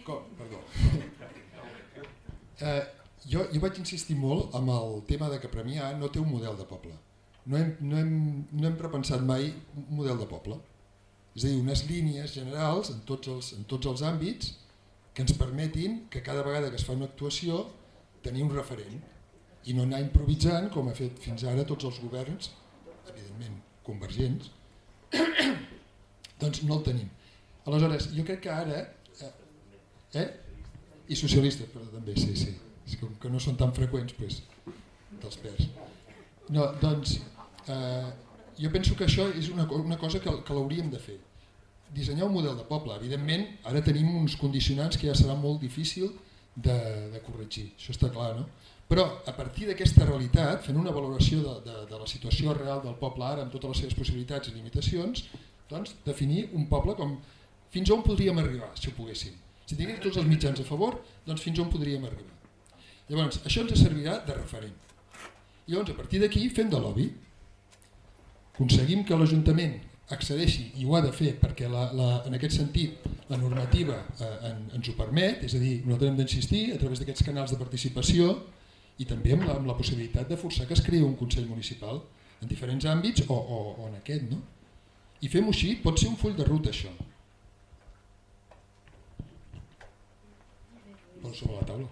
Perdó. eh, jo, jo vaig insistir molt amb el tema de que Premià no té un model de poble. No hem, no hem, no hem repensat mai un model de poble. És a dir, unes línies generals en tots els, en tots els àmbits que ens permetin que cada vegada que es fa una actuació tenir un referent i no anar improvisant com ha fet fins ara tots els governs, evidentment convergents, doncs no el tenim. Aleshores, jo crec que ara... Eh? I socialistes, però també, sí, sí. És com que no són tan freqüents, doncs, dels perds. No, doncs, eh, jo penso que això és una, una cosa que, que l'hauríem de fer dissenyar un model de poble. Evidentment, ara tenim uns condicionants que ja serà molt difícil de, de corregir, això està clar, no? Però a partir d'aquesta realitat, fent una valoració de, de, de la situació real del poble ara amb totes les seves possibilitats i limitacions, doncs definir un poble com fins on podríem arribar, si ho poguéssim. Si tinguéssim tots els mitjans a favor, doncs fins on podríem arribar. Llavors, això ens servirà de referent. Llavors, a partir d'aquí, fem de lobby. Aconseguim que l'Ajuntament accedeixi, i ho ha de fer perquè la, la, en aquest sentit la normativa eh, en, ens ho permet, és a dir, nosaltres hem d'insistir a través d'aquests canals de participació i també amb la, amb la possibilitat de forçar que es creï un Consell Municipal en diferents àmbits o, o, o en aquest. No? I fem-ho així, pot ser un full de ruta això. Consumo la tabla.